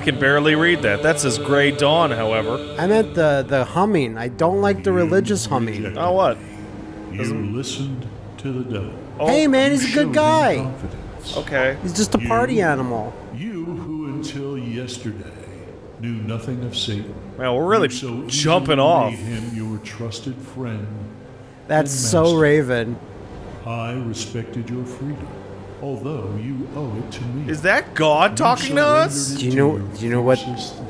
I can barely read that. That says Gray Dawn, however. I meant the the humming. I don't like the religious humming. Oh, what? You listened to the devil. Oh. Hey man, he's a good guy. Okay. He's just a party animal. You who until yesterday knew nothing of Satan. Man, we're really so jumping off. made him your trusted friend. That's so. Raven. I respected your freedom, although you owe it to me. Is that God talking to us? Do you know? Do you know what?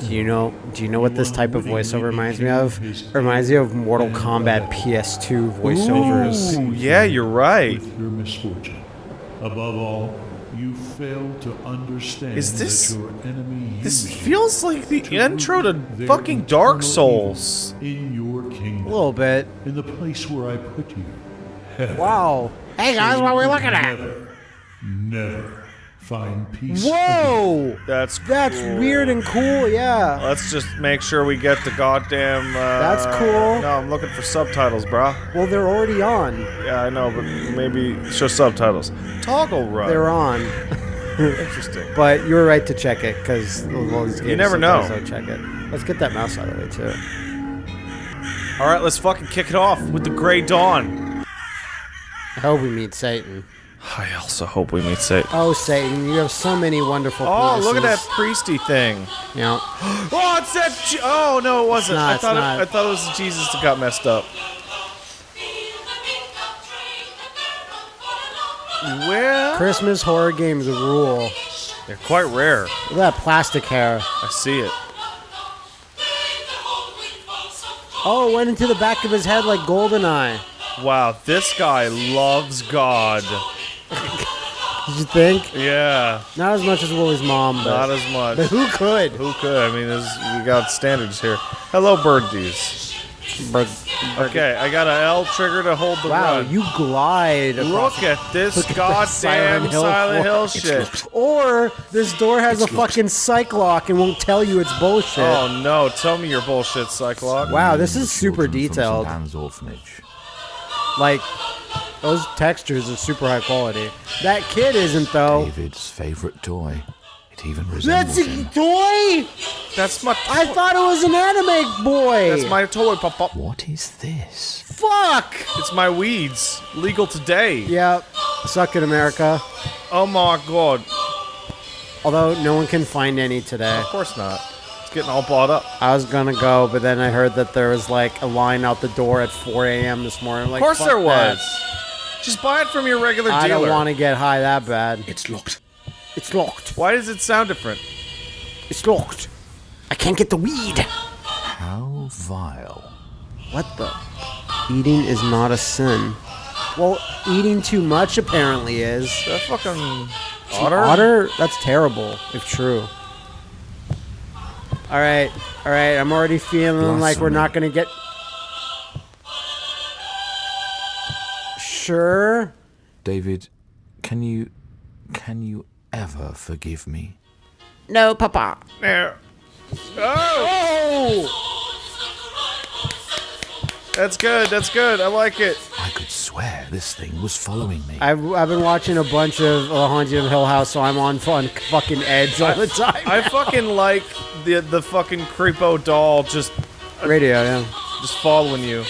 Do you know? Do you know what this type of voiceover reminds me of? It reminds me of Mortal Kombat uh, PS2 voiceovers. Ooh, yeah, you're right. with your misfortune. Above all, you fail to understand Is this- that your enemy This feels like the to intro to fucking Dark Souls. in your kingdom, A little bit. in the place where I put you. Heaven. Wow. Hey guys, what are we looking at? Never, never find peace. Whoa! That's That's cool. weird and cool. Yeah. Let's just make sure we get the goddamn. Uh, That's cool. No, I'm looking for subtitles, brah. Well, they're already on. Yeah, I know, but maybe show subtitles. Toggle run. They're on. Interesting. But you were right to check it because You never know. So check it. Let's get that mouse out of the way too. All right, let's fucking kick it off with the Gray Dawn. I hope we meet Satan. I also hope we meet Satan. Oh, Satan, you have so many wonderful. Oh, look at that priesty thing. You know, Oh, it's that. Je- oh no, it wasn't. not, I it's thought it. I thought it was Jesus that got messed up. Well, Christmas horror games rule. they're quite rare. Look at that plastic hair. I see it. Oh, it went into the back of his head like Goldeneye. Wow, this guy loves God. Did you think? Yeah, Not as much as Willie's mom, but, not as much. but who could? Who could? I mean, there's, we got standards here. Hello, birdies. But, Okay, I got an L trigger to hold the wow, run. you glide. across Look at this Look goddamn Silent Silent Hill Hill, shit. Or this door has a fucking psych lock and won't tell you it's bullshit. Oh no, tell me your bullshit, Cyclops. Wow, this is super children from St. detailed. Anne's Orphanage. Like, those textures are super high quality. That kid isn't though. David's favorite toy. It even resembles That's a him. toy. That's my I thought it was an anime boy. That's my toy, pop What is this? fuck. It's my weeds. Legal today. Yeah. Suck it, America. Oh my god. Although no one can find any today. Of course not. It's getting all bought up. I was gonna go, but then I heard that there was like a line out the door at 4 a.m. this morning. I'm like, Of course fuck there that. was. Just buy it from your regular dealer. I dealer. don't want to get high that bad. It's locked. It's locked. Why does it sound different? It's locked. I can't get the weed. How vile. What the? Eating is not a sin. Well, eating too much apparently is. Is that fucking otter? Otter? That's terrible, if true. Alright, alright, I'm already feeling like we're not gonna get. Sure? David, can you can you ever forgive me? No, Papa. There. Oh! oh! That's good. That's good. I like it. I could swear this thing was following me. I've, I've been watching a bunch of uh, The Haunting of Hill House, so I'm on fun fucking edge all the time. I fucking like the the fucking creepo doll just uh, Radio, yeah. just following you.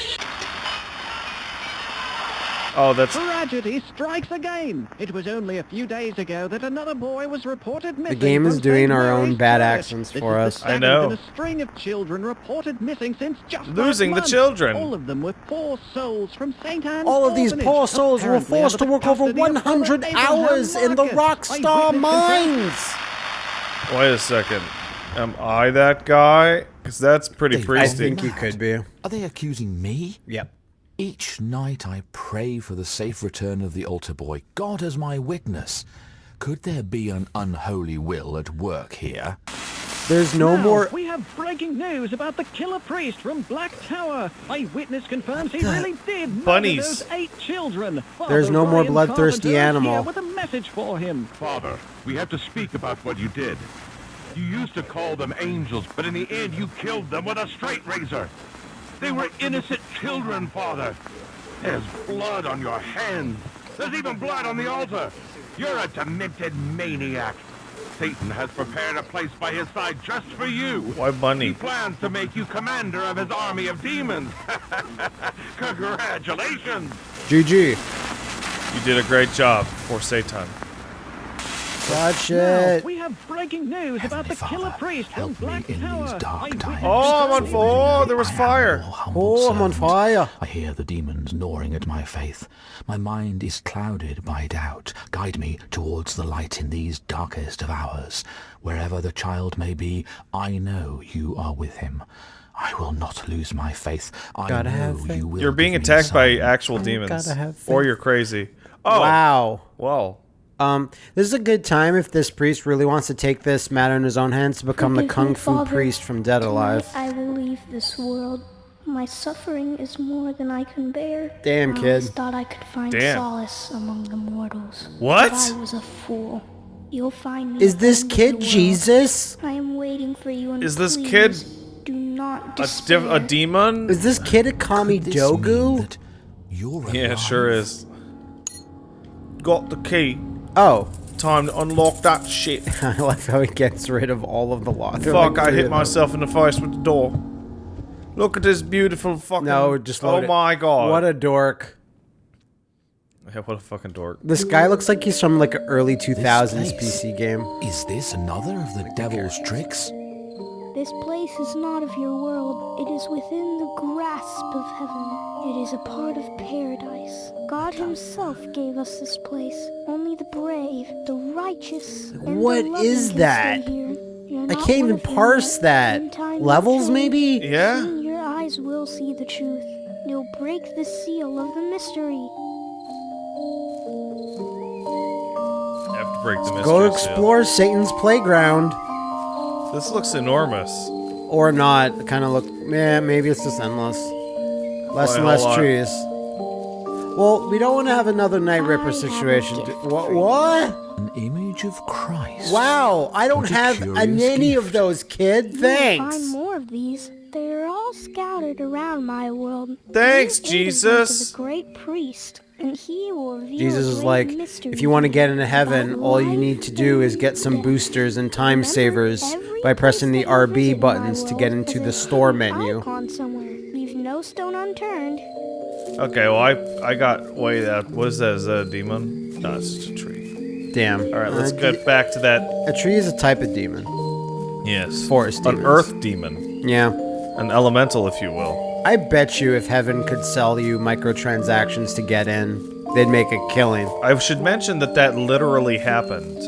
Oh, that's Tragedy strikes again. It was only a few days ago that another boy was reported missing. The game is doing our own bad Church. accents for us. I know. a string of children reported missing since just Losing the month. children. All of them were poor souls from St. Anne's All of these poor souls were forced to work over custody of Father 100 hours in the Rockstar mines. Wait a second. Am I that guy? Because that's pretty Dave, priesty. I think you could be. Are they accusing me? Yep. Each night I pray for the safe return of the altar boy. God as my witness. Could there be an unholy will at work here? There's no Now, more. We have breaking news about the killer priest from Black Tower. Eyewitness confirms he really did murder Bunnies. those eight children. There's Father no more bloodthirsty Carpenter animal. here with a message for him. Father, we have to speak about what you did. You used to call them angels, but in the end you killed them with a straight razor. They were innocent children, Father. There's blood on your hands. There's even blood on the altar. You're a demented maniac. Satan has prepared a place by his side just for you. Why bunny? He plans to make you commander of his army of demons. Congratulations! GG. You did a great job for Satan. Watch Now, it. we have breaking news about the Heavenly killer priest from help me Black in these Tower. dark times. Oh, I'm on confirms fire. There was fire. your humble Oh, I'm on fire. I hear the demons gnawing at my faith. My mind is clouded by doubt. Guide me towards the light in these darkest of hours. Wherever the child may be, I know you are with him. I will not lose my faith. I Gotta know have faith. you will. You're being attacked by actual demons. gotta have Or you're crazy. Oh. Wow. Well. Um, this is a good time if this priest really wants to take this matter in his own hands to become the kung me, fu Father. priest from Dead Alive. I will leave this world. My suffering is more than I can bear. Damn, I kid. always thought I could find Damn. solace among the mortals. What? But I was a fool. You'll find me. Is this kid. Jesus? I am waiting for you. And Is this please, kid Do not A, despair. div- a demon? Is this kid a Kami Could this mean Dogu? Yeah, it sure is. Got the key. Oh, Time to unlock that shit. I like how he gets rid of all of the lock. Fuck, I hit myself in the face with the door. Look at this beautiful fucking. No, just Oh load it. my god. What a dork. Yeah, what a fucking dork. This guy looks like he's from like an early 2000s place. PC game. Is this another of the devil's tricks? This place is not of your world. It is within the grasp of heaven. It is a part of paradise. God Himself gave us this place. Only the brave, the righteous, and What the loving is can that? stay here. I not can't one even of them parse that. In time, you'll Levels, maybe? Yeah? Soon your eyes will see the truth. You'll break the seal of the mystery. I have to break the mystery. Go seal. explore Satan's playground. This looks enormous. Or not. It Kind of look. Yeah, maybe it's just endless. Less Wait, and less trees. Well, we don't want to have another Night Ripper situation. gift do- for What? What? An image of Christ. Wow, I don't What a have curious any of those, kid. You will Thanks. find more of these. They are all scattered around my world. Thanks, Bring eight of them Jesus. The great priest, and he will reveal Jesus is like, mystery if you want to get into heaven, all you need to do is get some death. boosters and time Remember, savers by pressing the place that you RB visit in my buttons to get into the store menu. Somewhere. Leave no stone unturned. Okay, well I I got wait that what is that? Is that a demon? No, it's just a tree. Damn. All right, let's Uh, get back to that. A tree is a type of demon. Yes, Forest an earth demon, Yeah. an elemental, if you will. I bet you if heaven could sell you microtransactions to get in, they'd make a killing. I should mention that that literally happened.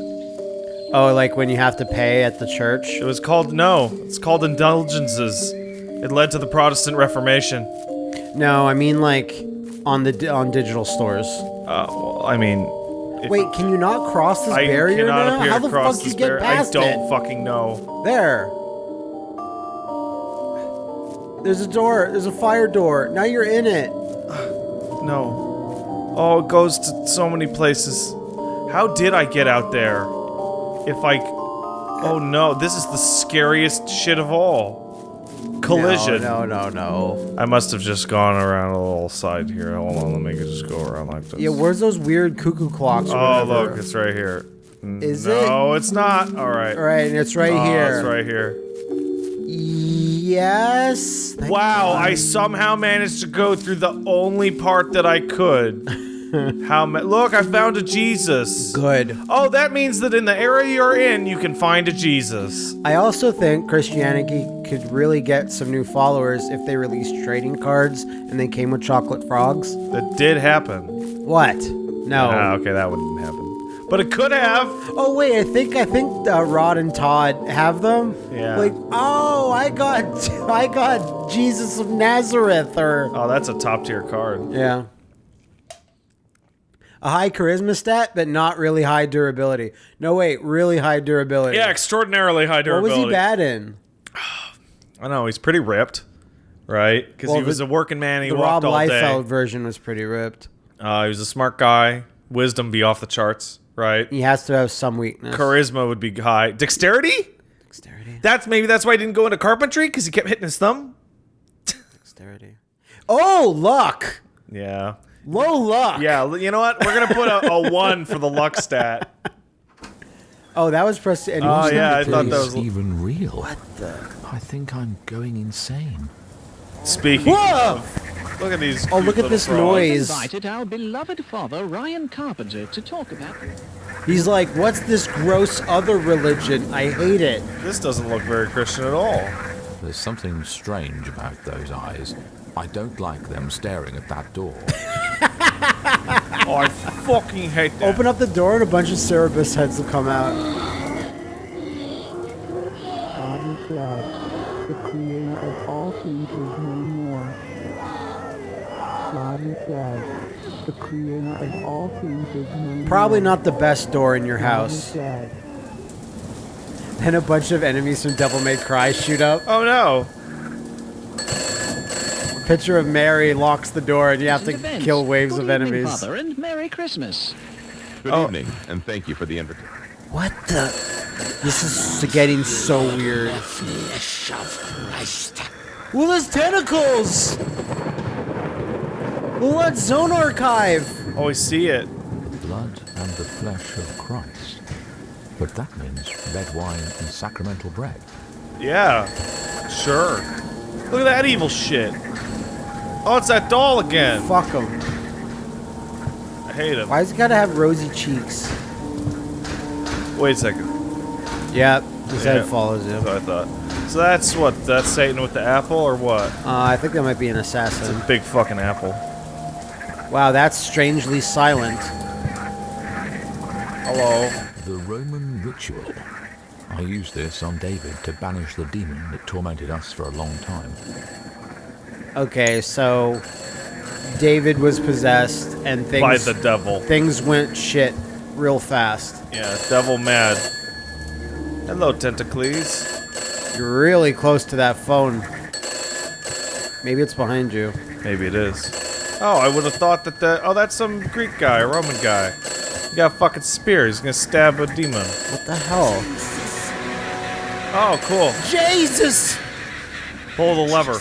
Oh, like when you have to pay at the church? It was called no. It's called indulgences. It led to the Protestant Reformation. No, I mean like on the on digital stores. Uh, well, I mean, if Wait, can you not cross this I barrier cannot now? appear How the fuck this you get barrier. I don't it? fucking know. There. There's a door. There's a fire door. Now you're in it. No. Oh, it goes to so many places. How did I get out there? If I. Oh no, this is the scariest shit of all. Collision. No, no, no, no. I must have just gone around a little side here. Hold on, let me just go around like this. Yeah, where's those weird cuckoo clocks? Oh, look, it's right here. Is it? No, it's not. All right. All right, and it's right Oh, here. It's right here. Yes. Thank Wow, God. I somehow managed to go through the only part that I could. How ma- Look, I found a Jesus. Good. Oh, that means that in the area you're in, you can find a Jesus. I also think Christianity could really get some new followers if they released trading cards and they came with chocolate frogs. That did happen. What? No. Ah, okay, that wouldn't happen. But it could have. Oh wait, I think I think uh, Rod and Todd have them. Yeah. Like, oh, I got I got Jesus of Nazareth, or Oh, that's a top tier card. yeah, a high charisma stat, but not really high durability. No, wait, really high durability. Yeah, extraordinarily high durability. What was he bad in? I know, he's pretty ripped. Right? Because Well, he was the- a working man, he the walked Rob all Liefeld day. version was pretty ripped. Uh, he was a smart guy. Wisdom be off the charts, right? He has to have some weakness. Charisma would be high. Dexterity? Dexterity. That's maybe that's why he didn't go into carpentry because he kept hitting his thumb. Dexterity. Oh, luck. Yeah. Low luck. Yeah, you know what? We're gonna put a, a one for the luck stat. Oh, that was pressed. And Oh, yeah, I thought keys? that Is was- even real. What the? I think I'm going insane. Speaking Whoa! of, look at these. Oh, look at this frogs. noise. Invited our beloved father, Ryan Carpenter, to talk about He's like, what's this gross other religion? I hate it. This doesn't look very Christian at all. There's something strange about those eyes. I don't like them staring at that door. Oh, I fucking hate that. Open up the door and a bunch of Cerberus heads will come out. God is dead. The creator of all things is no. Probably not the best door in your house. dead. And a bunch of enemies from Devil May Cry shoot up. Oh no. Picture of Mary locks the door and you have to recent events. kill waves Good of evening, enemies. Father, and Merry Christmas. Good Oh. evening, and thank you for the invitation. What the? This is getting so weird. Flesh of Christ. Well, there's tentacles! Well, that's Zone Archive! Oh, I see it. Blood and the flesh of Christ. But that means red wine and sacramental bread. Yeah. Sure. Look at that evil shit. Oh, it's that doll again. Fuck him. I hate him. Why's he gotta have rosy cheeks? Wait a second. Yep, his Yeah. head follows you. That's what I thought. So that's what? That's Satan with the apple or what? Uh, I think that might be an It's assassin. a big fucking apple. Wow, that's strangely silent. Hello. The Roman ritual. I used this on David to banish the demon that tormented us for a long time. Okay, so David was possessed and things By the devil. things went shit real fast. Yeah, devil mad. Hello, Tentacles. You're really close to that phone. Maybe it's behind you. Maybe it is. Oh, I would have thought that the. Oh, that's some Greek guy, a Roman guy. He got a fucking spear. He's gonna stab a demon. What the hell? Oh, cool. Jesus! Pull the lever.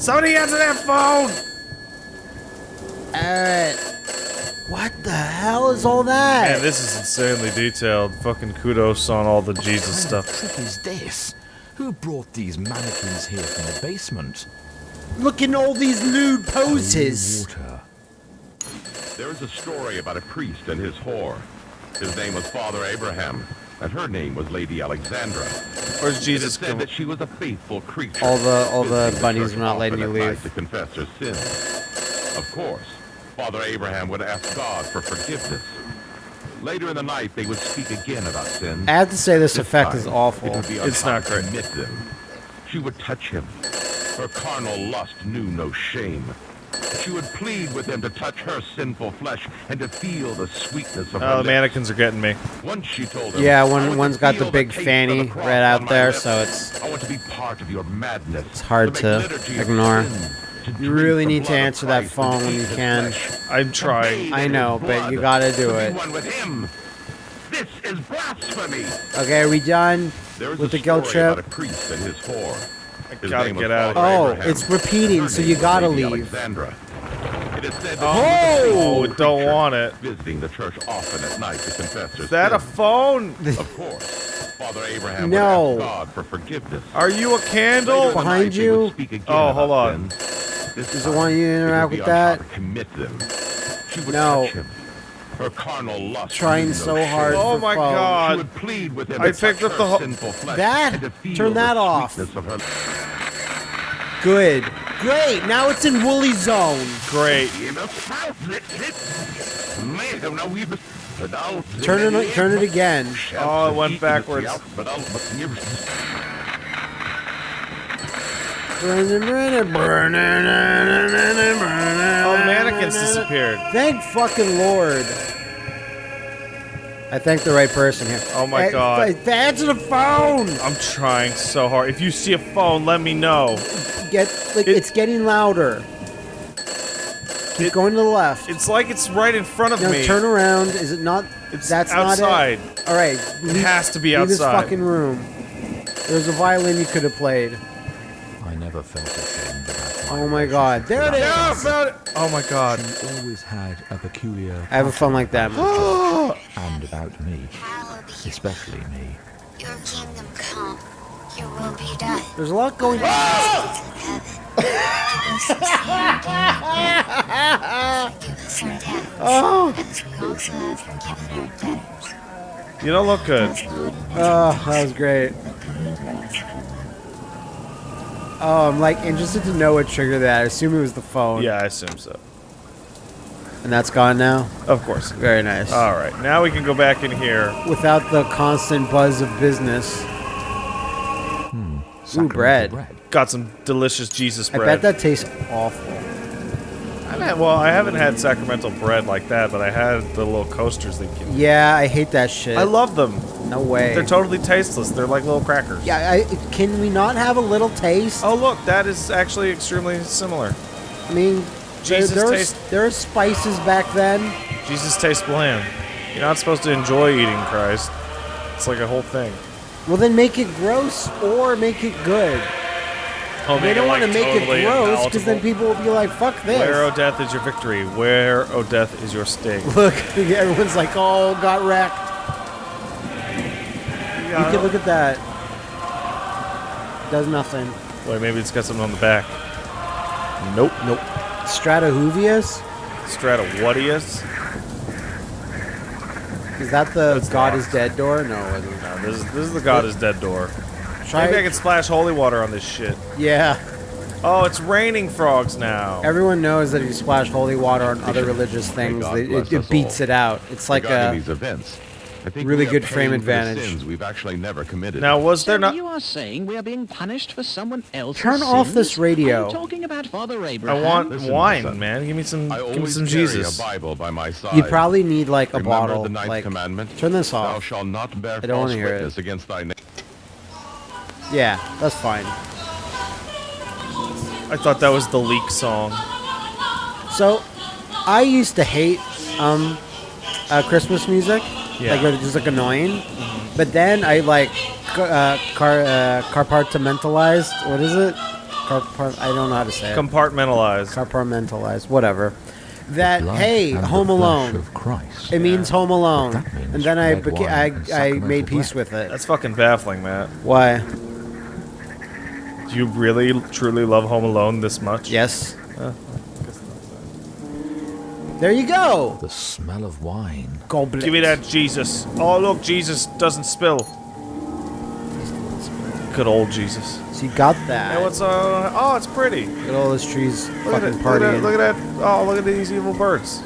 Somebody answer that phone! Alright. What the hell is all that? Man, this is insanely detailed. Fucking kudos on all the Jesus What stuff. trick is this? Who brought these mannequins here from the basement? Look at all these nude poses. Water. There is a story about a priest and his whore. His name was Father Abraham, and her name was Lady Alexandra. Where's It is Jesus said come? that she was a faithful creature. All the- all the visiting bunnies church were not often letting you at night leave. To confess her sins. Of course, Father Abraham would ask God for forgiveness. Later in the night, they would speak again about sin. I have to say this This effect time, is awful. It would be on It's how not to great. commit them. She would touch him. Her carnal lust knew no shame. She would plead with him to touch her sinful flesh and to feel the sweetness of her Oh, the lips. mannequins are getting me. Once she told him, Yeah, one, one's got the big taste of fanny the right out there, lips. so it's- I want to be part of your madness. It's hard make to ignore. sin, to You really need to answer that phone when you can. I'm trying. I know, but you gotta do it. be one with him. This is blasphemy. Okay, are we done There is with a the guilt story about trip? A his gotta get out of here. Oh, Abraham. it's repeating, Her so you gotta leave. Alexandra. It is said that Oh, she was a faithful oh, don't want it. Visiting the church often at night to confess Is that a phone? Of course, Father Abraham No. would ask God for forgiveness. Are you a candle? Behind night, they would you? Oh, hold on. sin. This Does it time, want you to interact with that? commit them. She would No. Touch him. Her carnal lust Trying so hard Oh my phone. God. plead with him I picked up the ho- sinful flesh That? and to feel Turn that off. sweetness of her Good. Great, now it's in Woolie Zone. Great. Turn it, turn it again. Oh, it went backwards. Burning, burning, burning, Oh, the mannequins disappeared. Thank fucking Lord. I thank the right person here. Oh my Hey, God. Answer the phone. I'm trying so hard. If you see a phone, let me know. Get like It- it's getting louder. Keep It- going to the left. It's like it's right in front of No, me. turn around. Is it not? It's that's outside. not it. All right, It has to be leave this fucking room. There's a violin you could have played. I oh never felt ashamed about my Oh my god. There it is! Yeah, I found it. Oh my god. He always had a peculiar I have a phone like that. and about me, especially me. Your kingdom come. Your will be done. There's a lot going on. Oh. We also have forgiven our debtors. You don't look good. Oh, that was great. Oh, I'm like interested to know what triggered that. I assume it was the phone. Yeah, I assume so. And that's gone now? Of course. Very nice. All right, now we can go back in here. Without the constant buzz of business. Sacramental bread. Got some delicious Jesus I bread. bet that tastes awful. I've had, well, I haven't had sacramental bread like that, but I had the little coasters they give. you. Yeah, I hate that shit. I love them. No way. They're totally tasteless. They're like little crackers. yeah, I, can we not have a little taste? Oh, look, that is actually extremely similar. I mean, there, Jesus there, was, taste- there were spices back then. Jesus tastes bland. You're not supposed to enjoy eating Christ. It's like a whole thing. Well, then make it gross or make it good. Oh, They don't want to make it gross because then people will be like, fuck this. Where, O death, is your victory? Where, O death, is your sting? Look, everyone's like, oh, got wrecked. You can look at that. Does nothing. Wait, maybe it's got something on the back. Nope. Nope. Stratohuvius? Stratowhatius? Is that the That's God locked. is Dead door? No, it wasn't. No, this is, this is the God is Dead door. Try Maybe I can splash holy water on this shit. Yeah. Oh, it's raining frogs now. Everyone knows that if you splash holy water on other religious things, God they, bless it, it beats all. it out. It's like Regarding a. these events, I think really we are good frame paying for the advantage. We've actually never committed. Now, was So there not... you are saying we are being punished for someone else's Turn off this sins? radio. Are you talking about Father Abraham. I want Listen, wine, listen. man. Give me some, I give me always some carry Jesus. a Bible by my side. You probably need like a Remember bottle. the ninth like, commandment. turn this off. Thou off. shalt not bear I don't false wanna it. witness against thy neighbor. Yeah, that's fine. I thought that was the leak song. So, I used to hate um, uh, Christmas music. Yeah. Like, it was just like annoying. But then I like uh, car uh, compartmentalized. What is it? Carpart- I don't know how to say it. Compartmentalized. compartmentalized. Whatever. That hey, Home Alone. Of Christ. It means Home Alone, means and then I red beca- wine I I made peace bread. with it. That's fucking baffling, Matt. Why? Do you really, truly love Home Alone this much? Yes. There you go. The smell of wine. Goblet. Give me that Jesus. Oh, look, Jesus doesn't spill. Good old Jesus. So you got that. Hey, what's uh? Oh, it's pretty. Look at all those trees Look at, fucking it, look, at partying. that, look at that. Oh, look at these evil birds.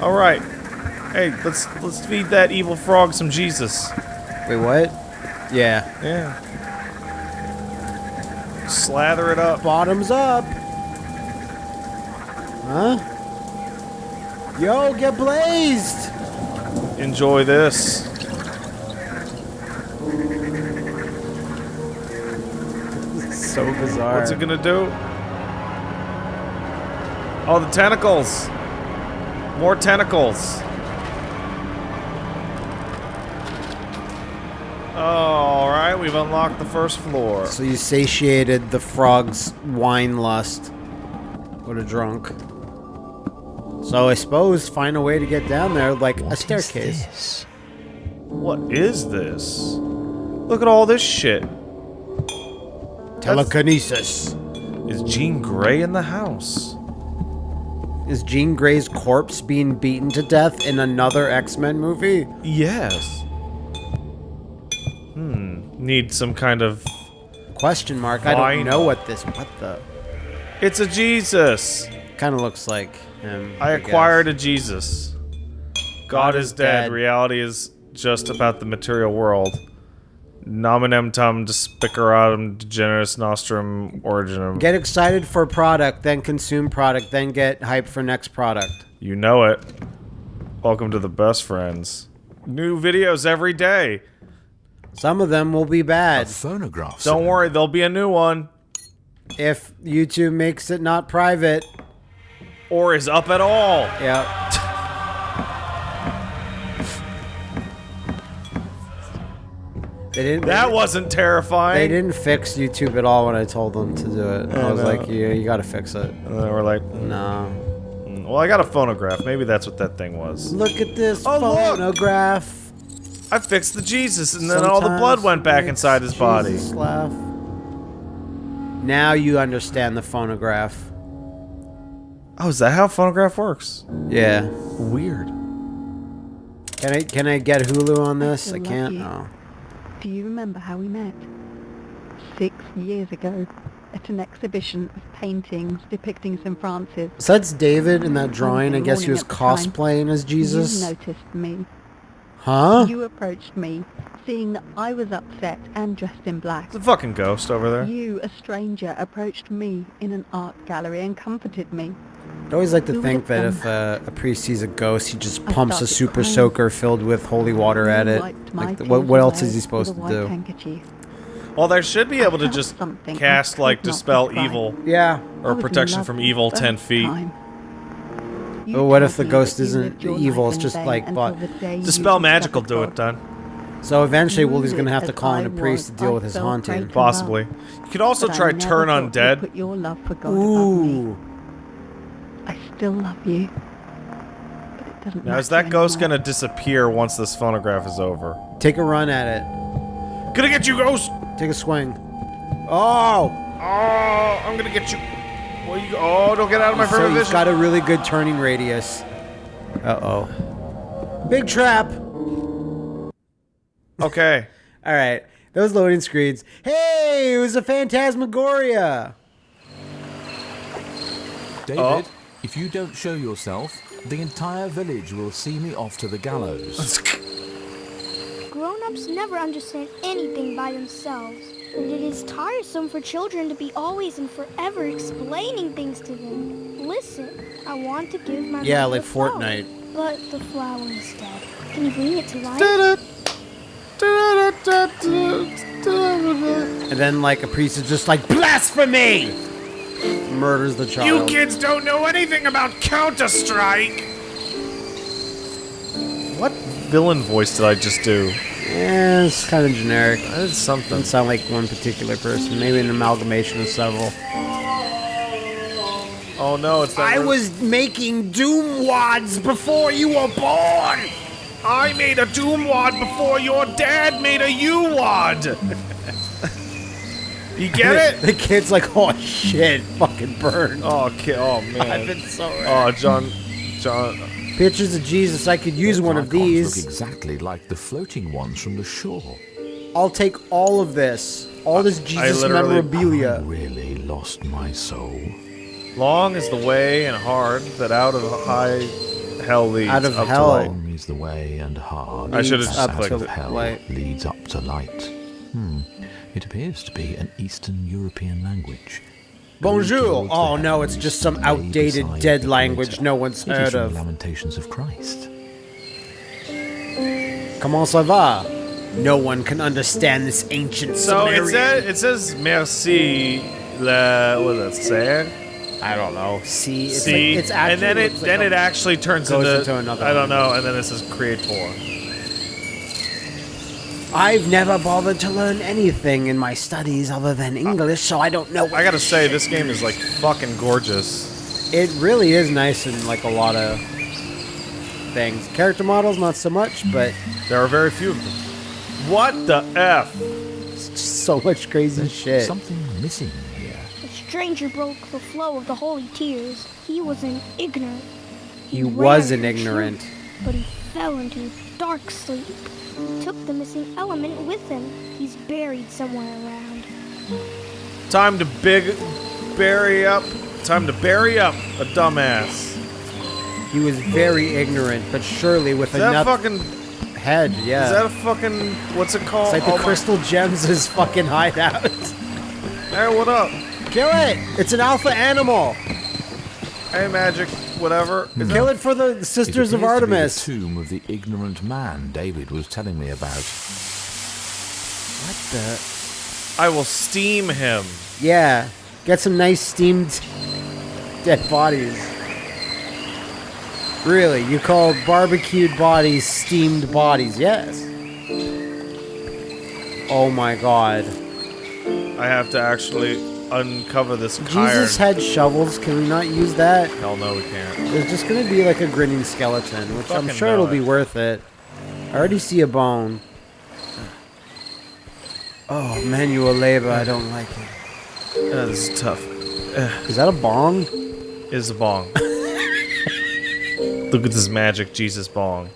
All right. Hey, let's let's feed that evil frog some Jesus. Wait, what? Yeah. Yeah. Slather it up. Bottoms up. Huh? Yo, get blazed. Enjoy this. so bizarre. What's it gonna do? Oh, the tentacles. More tentacles. Oh, all right. We've unlocked the first floor. So you satiated the frog's wine lust. What a drunk. So I suppose find a way to get down there like What a is staircase. this? What is this? Look at all this shit. Telekinesis. Is Jean Grey in the house? Is Jean Grey's corpse being beaten to death in another X-Men movie? Yes. Hmm. Need some kind of. Question mark. I don't know what this. What the? It's a Jesus. Kind of looks like him. I acquired a Jesus. God, is, dead. Reality is just about the material world. Nominem tum despiceratum degeneris nostrum originum. Get excited for product, then consume product, then get hyped for next product. You know it. Welcome to the best friends. New videos every day. Some of them will be A bad phonograph. Don't set. worry, there'll be a new one. if YouTube makes it not private. Or is up at all. Yeah. They didn't. That they, wasn't terrifying. They didn't fix YouTube at all when I told them to do it. I I was know. like, yeah, you gotta fix it. And then we're like, No. "Mm, well, I got a phonograph. Maybe that's what that thing was. Look at this Oh, look! phonograph. I fixed the Jesus, and then all the blood went back inside his body. Laugh. Now you understand the phonograph. Oh, is that how phonograph works? Yeah. Weird. Can I can I get Hulu on this? I can't. you. Oh. Do you remember how we met? Six years ago, at an exhibition of paintings depicting St. Francis. So that's David in that drawing. I guess he was morning at the time. cosplaying as Jesus. You noticed me. Huh? You approached me, seeing that I was upset and dressed in black. It's a fucking ghost over there. You, a stranger, approached me in an art gallery and comforted me. I always like to Who think that have if uh, a priest sees a ghost, he just I pumps a super crying. soaker filled with holy water at it. Like, what, what else is he supposed to do? handkerchief. Well, they should be able to just something cast like dispel evil Yeah. Or protection from evil ten feet. time. You But what if the ghost isn't evil, it's just like, but- the day Dispel magic will do it, God. done. So eventually, Woolie's gonna have to call in a priest to deal with his haunting. Possibly. You could also try turn thought you'd undead. Put your love for God above me. Ooh. I still love you. But it doesn't Now is matter that ghost gonna disappear once this phonograph is over? Take a run at it. Gonna get you, ghost! Take a swing. Oh! Oh, I'm gonna get you. Well, you oh, don't get out of my So further he's vision. got a really good turning radius. Uh oh. Big trap! Okay. All right. Those loading screens. Hey, it was a phantasmagoria. David, Oh. If you don't show yourself, the entire village will see me off to the gallows. Grown-ups never understand anything by themselves. And it is tiresome for children to be always and forever explaining things to them. Listen, I want to give my Yeah, like a flower, Fortnite. But the flower is dead. Can you bring it to life? And then, like, a priest is just like, blasphemy! Murders the child. You kids don't know anything about Counter Strike. What villain voice did I just do? Yeah, it's kind of generic. It's something. Doesn't sound like one particular person. Maybe an amalgamation of several. Oh no, it's that. I was making doom wads before you were born! I made a Doom Wad before your dad made a U Wad. you get it? The kid's like, oh shit, fucking burned. Oh, ki- oh man. I've been so Oh, John, John. Pictures of Jesus, I could use one of these. look exactly like the floating ones from the shore. I'll take all of this. All this Jesus literally- I memorabilia. really lost my soul. Long is the way and hard that out of high hell leads Out of up hell. to light. Long is the way and hard. I should have just clicked of it. hell light. leads up to light. Hmm. It appears to be an Eastern European language. Bonjour. Oh no, it's just some outdated dead language no one's heard of. the Lamentations of Christ. Comment ça va? No one can understand this ancient So it says it says merci le what does that say? I don't know. See, it's See, like, it's actually and then it looks like then it actually turns into, into another I don't one. know, and then it says creator. I've never bothered to learn anything in my studies other than English, so I don't know. What I gotta say, this game is like fucking gorgeous. It really is nice in like a lot of things. Character models, not so much, but There are very few of them. What the f? it's just so much crazy shit. Something missing here. The stranger broke the flow of the holy tears. He was an ignorant. He ran was an ignorant. truth, but he fell into dark sleep. He took the missing element with him. He's buried somewhere around. Time to big bury up. Time to bury up a dumbass. He was very ignorant, but surely with Is that enough fucking? head, yeah. Is that a fucking? What's it called? it's like the Oh my- crystal gems is fucking hideout. Hey, what up? Kill it! It's an alpha animal. Hey, magic, whatever. Hmm. Is Kill it for the It Sisters of appears to be the Artemis. tomb of the ignorant man David was telling me about. What the? I will steam him. Yeah, get some nice steamed dead bodies. Really, you call barbecued bodies steamed bodies? Yes. Oh my god. I have to actually uncover this Jesus iron. had shovels. Can we not use that? Hell no, we can't. There's just gonna be like a grinning skeleton, which I'm sure it'll it. be worth it. I already see a bone. Oh, manual labor. I don't like it. Uh, this is tough. Is that a bong? Is a bong. Look at this magic Jesus bong.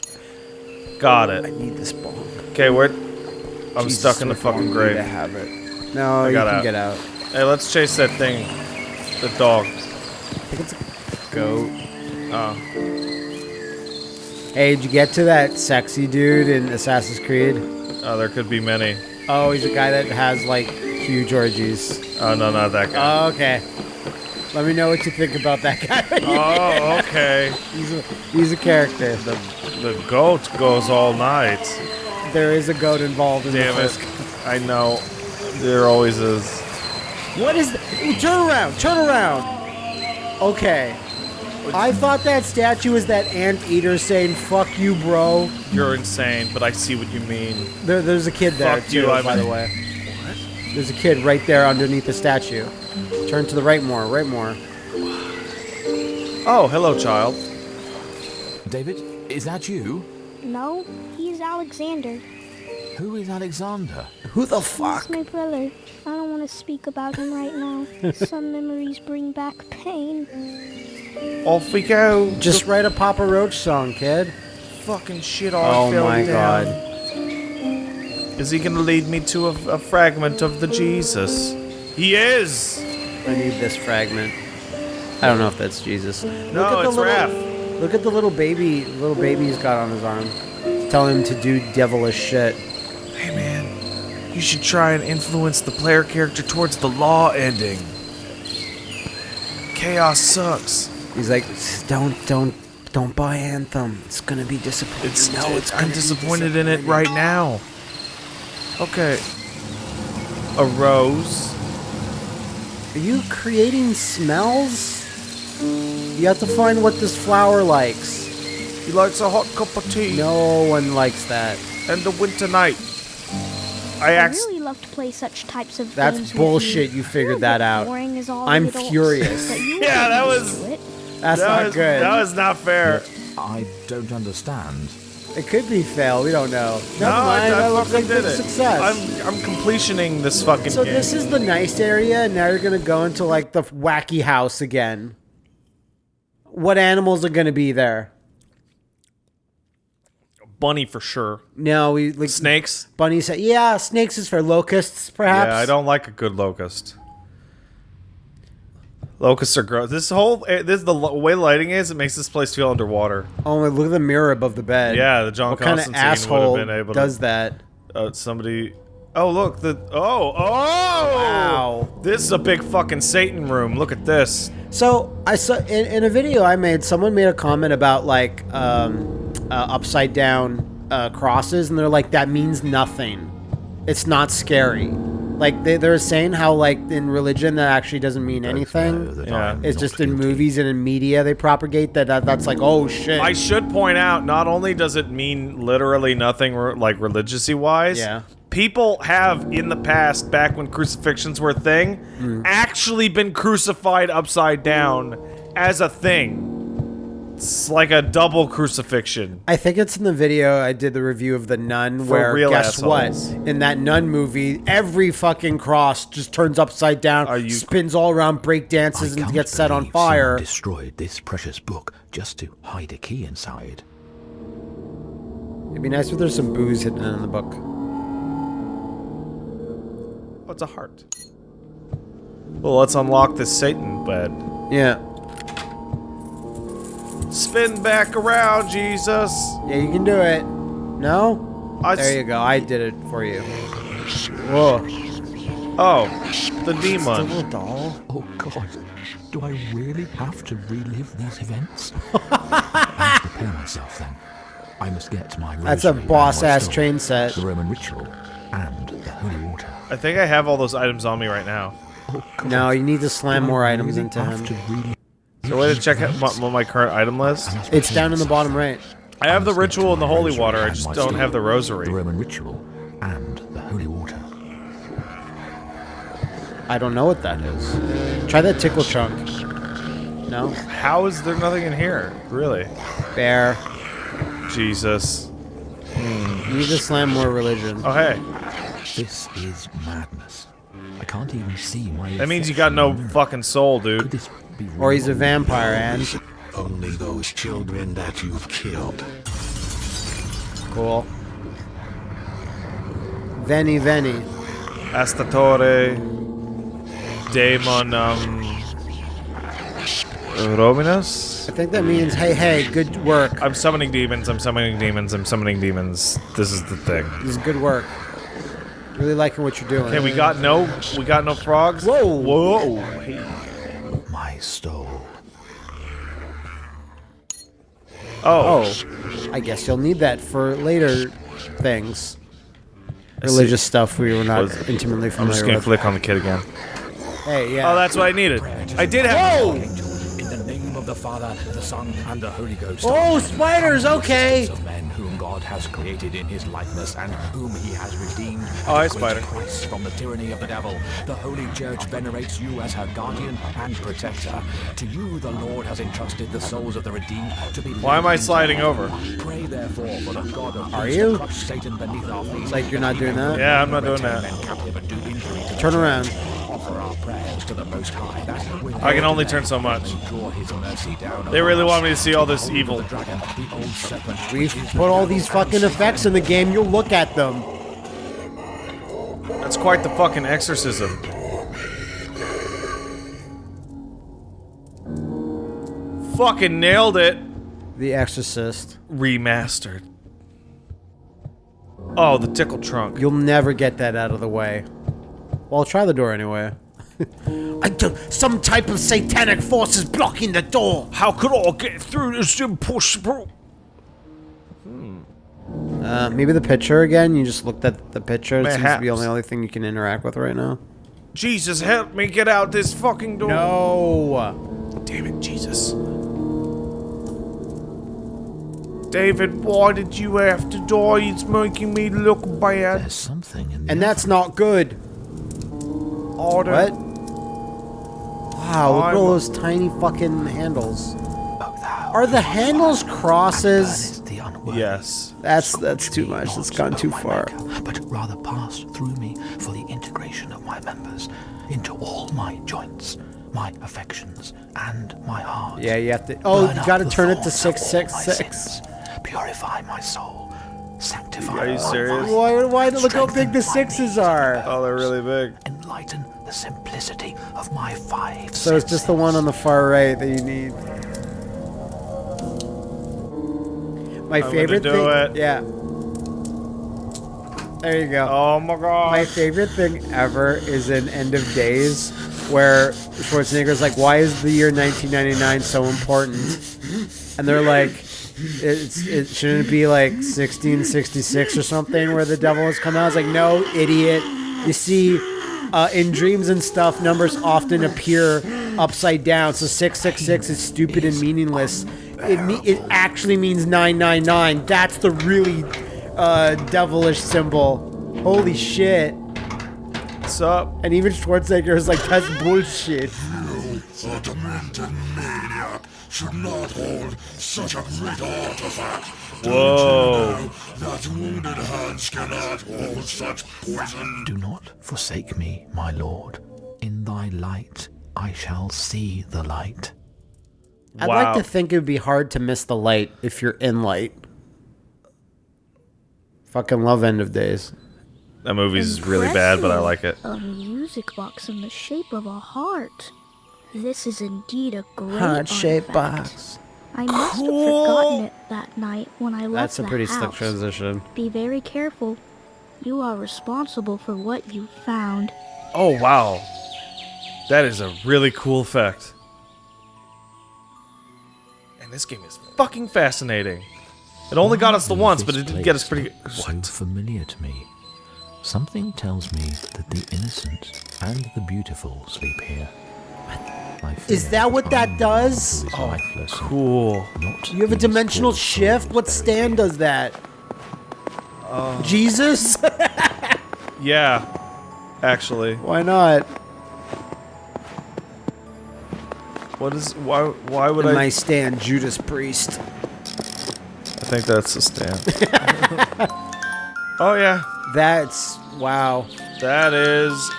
Got it. I need this bong. Okay, where? I'm Jesus, stuck in the fucking grave. To have it. No, you got can out. get out. Hey, let's chase that thing. The dog. I think it's a goat. Oh. Hey, did you get to that sexy dude in Assassin's Creed? Oh, there could be many. Oh, he's a guy that has like huge orgies. Oh, no, not that guy. Oh, okay. Let me know what you think about that guy. oh, okay. he's, a, he's a character. The, the goat goes all night. There is a goat involved in Damn the it. I know. There always is. What is? th- Ooh, turn around! Turn around! Okay. I thought that statue was that anteater saying "fuck you, bro." You're insane, but I see what you mean. There, there's a kid there Fuck too, you, I'm by the way. What? There's a kid right there underneath the statue. Turn to the right more, right more. Oh, hello, child. David, is that you? No, he's Alexander. Who is Alexander? Who the fuck? He's fuck? my brother. I don't want to speak about him right now. Some memories bring back pain. Off we go. Just write a Papa Roach song, kid. fucking shit all Oh my down. god. Is he gonna lead me to a, a fragment of the Jesus? He is. I need this fragment. I don't know if that's Jesus. No, look at the it's little, Raph. Look at the little baby, little baby he's got on his arm. Telling him to do devilish shit. Hey man, you should try and influence the player character towards the law ending. Chaos sucks. He's like, don't, don't, don't buy Anthem. It's gonna be disappointing. It's no, it's I'm disappointed in it right now. Okay. A rose. Are you creating smells? You have to find what this flower likes. He likes a hot cup of tea No one likes that. and a winter night. I I really love to play such types of That's games with bullshit. You, You figured You're that out. Boring all I'm adults, furious. Yeah, that was- That's that not was, good. That was not fair. I don't understand. It could be fail. We don't know. Never no, I, mind. I that looks like did a it. success. I'm I'm completioning this fucking so game. this is the nice area, and now you're gonna go into like the wacky house again. What animals are gonna be there? Bunny for sure. No, we like Snakes. Bunny said, "Yeah, snakes is for locusts, perhaps." Yeah, I don't like a good locust. Locusts are gross. This whole eh, this the way lighting is. It makes this place feel underwater. Oh, look at the mirror above the bed. Yeah, the John What kind of Constantine would asshole have been able does to. that? Uh, somebody. Oh look the. Oh oh. Wow. This is a big fucking Satan room. Look at this. So I saw in, in a video I made, someone made a comment about like um, uh, upside down uh, crosses, and they're like, "That means nothing. It's not scary." Like they, they're saying how like in religion that actually doesn't mean anything. Yeah. It's just in movies and in media they propagate that, that that's like, oh shit. I should point out, not only does it mean literally nothing, re- like religiously wise. Yeah. People have in the past, back when crucifixions were a thing, Hmm. actually been crucified upside down as a thing. It's like a double crucifixion. I think it's in the video I did the review of the Nun, For where real guess assholes. what? In that Nun movie, every fucking cross just turns upside down, Are you- spins all around, break dances, and gets set on believe someone fire. destroyed this precious book just to hide a key inside. It'd be nice if there's some booze hidden in the book. Oh, it's a heart. Well, let's unlock this Satan bed. Yeah. Spin back around, Jesus. Yeah, you can do it. No? I There you go. I did it for you. Whoa. Oh, the It's a demon. little doll. Oh God, do I really have to relive these events? I must prepare myself then. I must get my That's a boss-ass train set. the Roman ritual, and the holy water. I think I have all those items on me right now. Oh No, you need to slam more items into him. to relive So way to check out my, my- my current item list. It's down in the bottom right. I have the ritual and the holy water. I just don't have the rosary. The Roman ritual and the holy water. I don't know what that is. Try that tickle chunk. No? How is there nothing in here? Really? Bear. Jesus. You need to slam more religion. Oh, hey. This is madness. I can't even see my. That means you got no affection. fucking soul, dude. this be Or he's a vampire, and Only those children that you've killed. cool. Veni Veni. Astatore. Daemon, um... Rominus? I think that means, hey, hey, good work. I'm summoning demons, I'm summoning demons, I'm summoning demons. This is the thing. This is good work. Really liking what you're doing. Okay, we got no... We got no frogs? Whoa. Whoa! Hey. My soul. Oh. Oh, I guess you'll need that for later things. Religious stuff we were not Was- intimately I'm just gonna with. click on the kid again. Hey, yeah. Oh, that's what I needed. I did have... Whoa! In the name of the Father, the Son, and the Holy Ghost. Oh, spiders, okay. Of men whom God has created in His likeness and whom He has redeemed. Oh, hi, spider. Price from the tyranny of the devil. The Holy Church venerates you as her guardian and protector. To you, the Lord has entrusted the souls of the redeemed to be. Why am I sliding over? Pray therefore for the God of Are you? Satan beneath our feet. Like you're not doing that? Yeah, I'm not doing that. men captive and do injury to the Turn around. Offer our prayers to the Most High. That I can only turn so much. may Draw his mercy down They really want me to see all this evil. the dragon, the old serpent, We've put all these fucking effects in the game. You'll look at them. That's quite the fucking exorcism. Fucking nailed it. The Exorcist. Remastered. Oh, the tickle trunk. You'll never get that out of the way. Well, I'll try the door anyway. I do, some type of satanic force is blocking the door. How could I get through this impossible? Uh, maybe the picture again. You just looked at the picture. It seems to be the Perhaps. only thing you can interact with right now. Jesus, help me get out this fucking door. No. Damn it, Jesus. David, why did you have to die? It's making me look bad. There's something in the And that's not good. Order. What? Wow, look at all those tiny fucking handles. Oh, Are the handles crosses? Yes. That's that's too much. Not That's gone too far. maker, but rather pass through me for the integration of my members into all my joints, my affections, and my heart. Yeah, you have to. Oh, Burn you gotta turn it to six, six, six. of six all six my six. sins, Purify my soul. Sanctify Are you serious? Why? Why? Look how big the sixes are. Oh, they're really big. Enlighten the simplicity of my five So it's just the one on the far right that you need. My I'm favorite do thing. it. Yeah. There you go. Oh my god. My favorite thing ever is in End of Days, where Schwarzenegger's like, "Why is the year 1999 so important?" And they're like, "It's it shouldn't it be like 1666 or something where the devil has come out." It's like, "No, idiot. You see, uh, in dreams and stuff, numbers often appear upside down. So 666 is stupid and meaningless. It me- it actually means 999. That's the really uh, devilish symbol. Holy shit." What's up? And even Schwarzenegger is like, that's bullshit. A demented maniac should not hold such a great artifact. Whoa. That wounded hands cannot hold such poison. Do not forsake me, my lord. In thy light I shall see the light. I'd Wow. like to think it would be hard to miss the light if you're in light. Fucking love End of Days. That movie's really bad, but I like it. A music box in the shape of a heart. This is indeed a great Heart-shaped box. I must have forgotten it that night when I left That's a the pretty slick transition. Be very careful. You are responsible for what you found. Oh wow. That is a really cool effect. And this game is fucking fascinating. It only got us the once, but it did get us place pretty. So familiar to me. Something tells me that the innocent and the beautiful sleep here. I is that what that does? Oh, cool. You have a dimensional shift? What stand does that? Uh, Jesus? yeah, actually. Why not? What is why why would In I my stand Judas Priest? I think that's the stand. oh yeah. That's wow. That is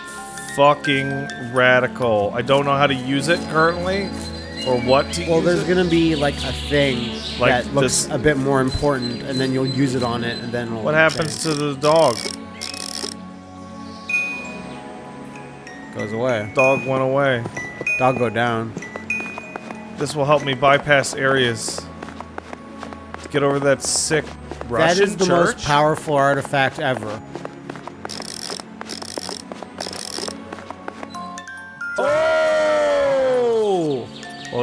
fucking radical. I don't know how to use it currently, or what to Well, use there's gonna be like a thing Like that looks this- a bit more important, and then you'll use it on it, and then it'll What happens to the dog? goes away. Dog went away. Dog go down. This will help me bypass areas. Get over that sick Russian that is the church. most powerful artifact ever.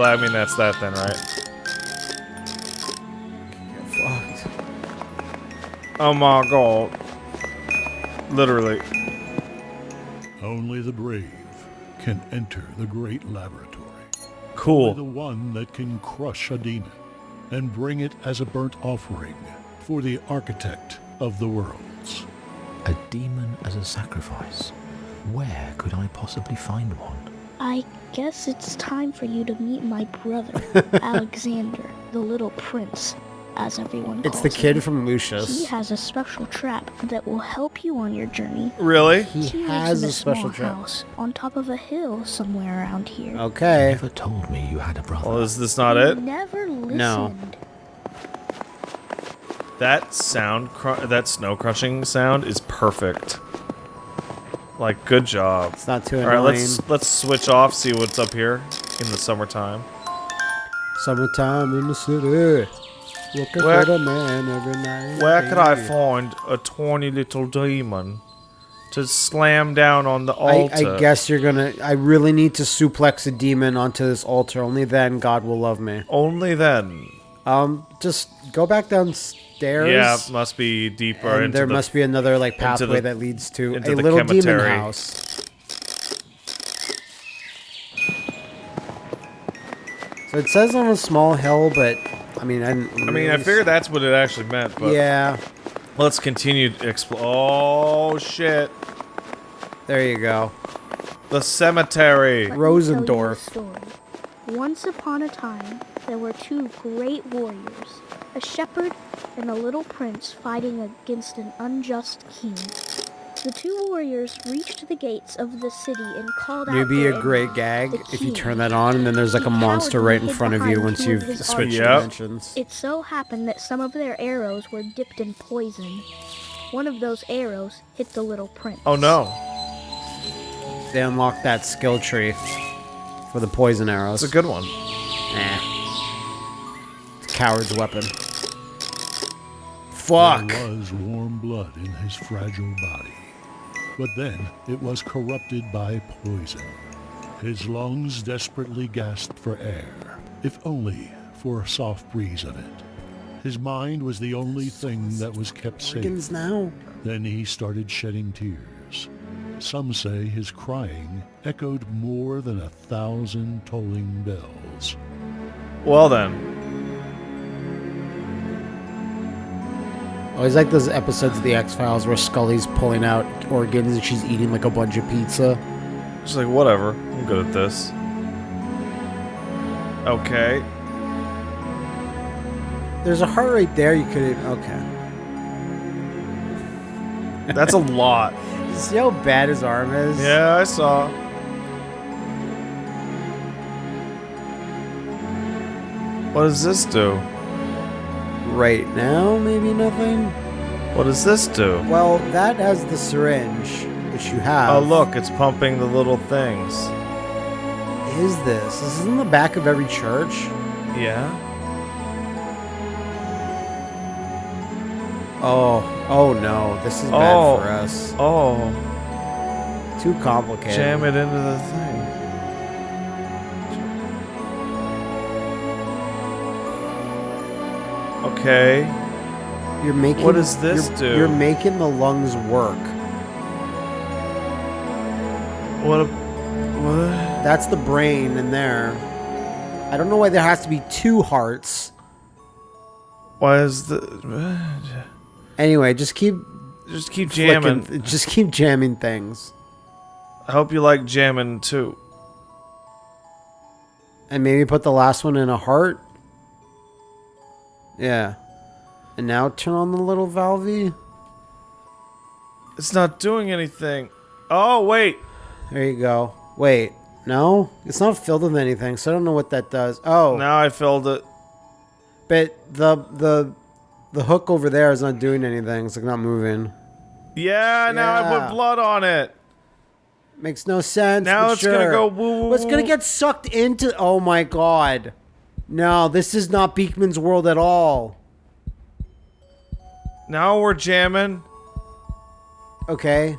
I mean that's that then, right? Oh my god. Literally. Only the brave can enter the great laboratory. Cool. Only the one that can crush a demon and bring it as a burnt offering for the architect of the worlds. A demon as a sacrifice. Where could I possibly find one? I guess it's time for you to meet my brother, Alexander, the little prince, as everyone It's the kid him. from Lucius. He has a special trap that will help you on your journey. Really? He He has a a special small trap. house on top of a hill somewhere around here. Okay. Never told me you had a brother. Well, is this not You it? Never listened. No. That sound, cr- that snow crushing sound is perfect. Like, good job. It's not too All right, let's let's switch off. See what's up here in the summertime. Summertime in the city. Looking Where- for the man every night. Where could I find a tawny little demon to slam down on the I, altar? I guess you're gonna. I really need to suplex a demon onto this altar. Only then God will love me. Only then. Um, just go back downstairs. Yeah, must be deeper and into there the must be another like pathway the- that leads to a the little demon cemetery. house. So it says on a small hill, but I mean, I didn't. I mean, I really figured that's what it actually meant, but Yeah, let's continue to explore. Oh shit! there you go. The cemetery. Let me tell you a Rosendorf. Once upon a time, there were two great warriors, a shepherd and a little prince fighting against an unjust king. The two warriors reached the gates of the city and called out Maybe their a great gag if you turn that on, and then there's like a monster right in front of you once you've switched Yep. dimensions. It so happened that some of their arrows were dipped in poison. One of those arrows hit the little prince. Oh no! They unlocked that skill tree for the poison arrows. It's a good one. Nah. It's a coward's weapon. Fuck. There was warm blood in his fragile body. But then it was corrupted by poison. His lungs desperately gasped for air, if only for a soft breeze of it. His mind was the only thing that was kept safe. Organs now. Then he started shedding tears. Some say his crying echoed more than a thousand tolling bells. Well then, Always like those episodes of the X Files where Scully's pulling out organs and she's eating like a bunch of pizza. She's like whatever. I'm good at this. Okay. There's a heart right there. You could. Okay. That's a lot. See how bad his arm is? Yeah, I saw. What does this do? Right now, maybe nothing. What does this do? Well, that has the syringe, which you have. Oh look, it's pumping the little things. Is this? This is in the back of every church. Yeah. Oh, oh no, this is Oh. bad for us. Oh, Too complicated. jam it into the thing. Okay. You're making. What does this you're, do? You're making the lungs work. What? A, what? That's the brain in there. I don't know why there has to be two hearts. Why is the? Anyway, just keep Just keep flicking- jamming. Just keep jamming things. I hope you like jamming too. And maybe put the last one in a heart. Yeah. And now turn on the little valvey. It's not doing anything. Oh, wait. There you go. Wait. No? It's not filled with anything, so I don't know what that does. Oh. Now I filled it. But the the the hook over there is not doing anything. It's like not moving. Yeah, now I put blood on it. Makes no sense. Now it's gonna go woo, woo, Well, It's gonna get sucked into. Oh my god. No, this is not Beakman's world at all. Now we're jamming. Okay.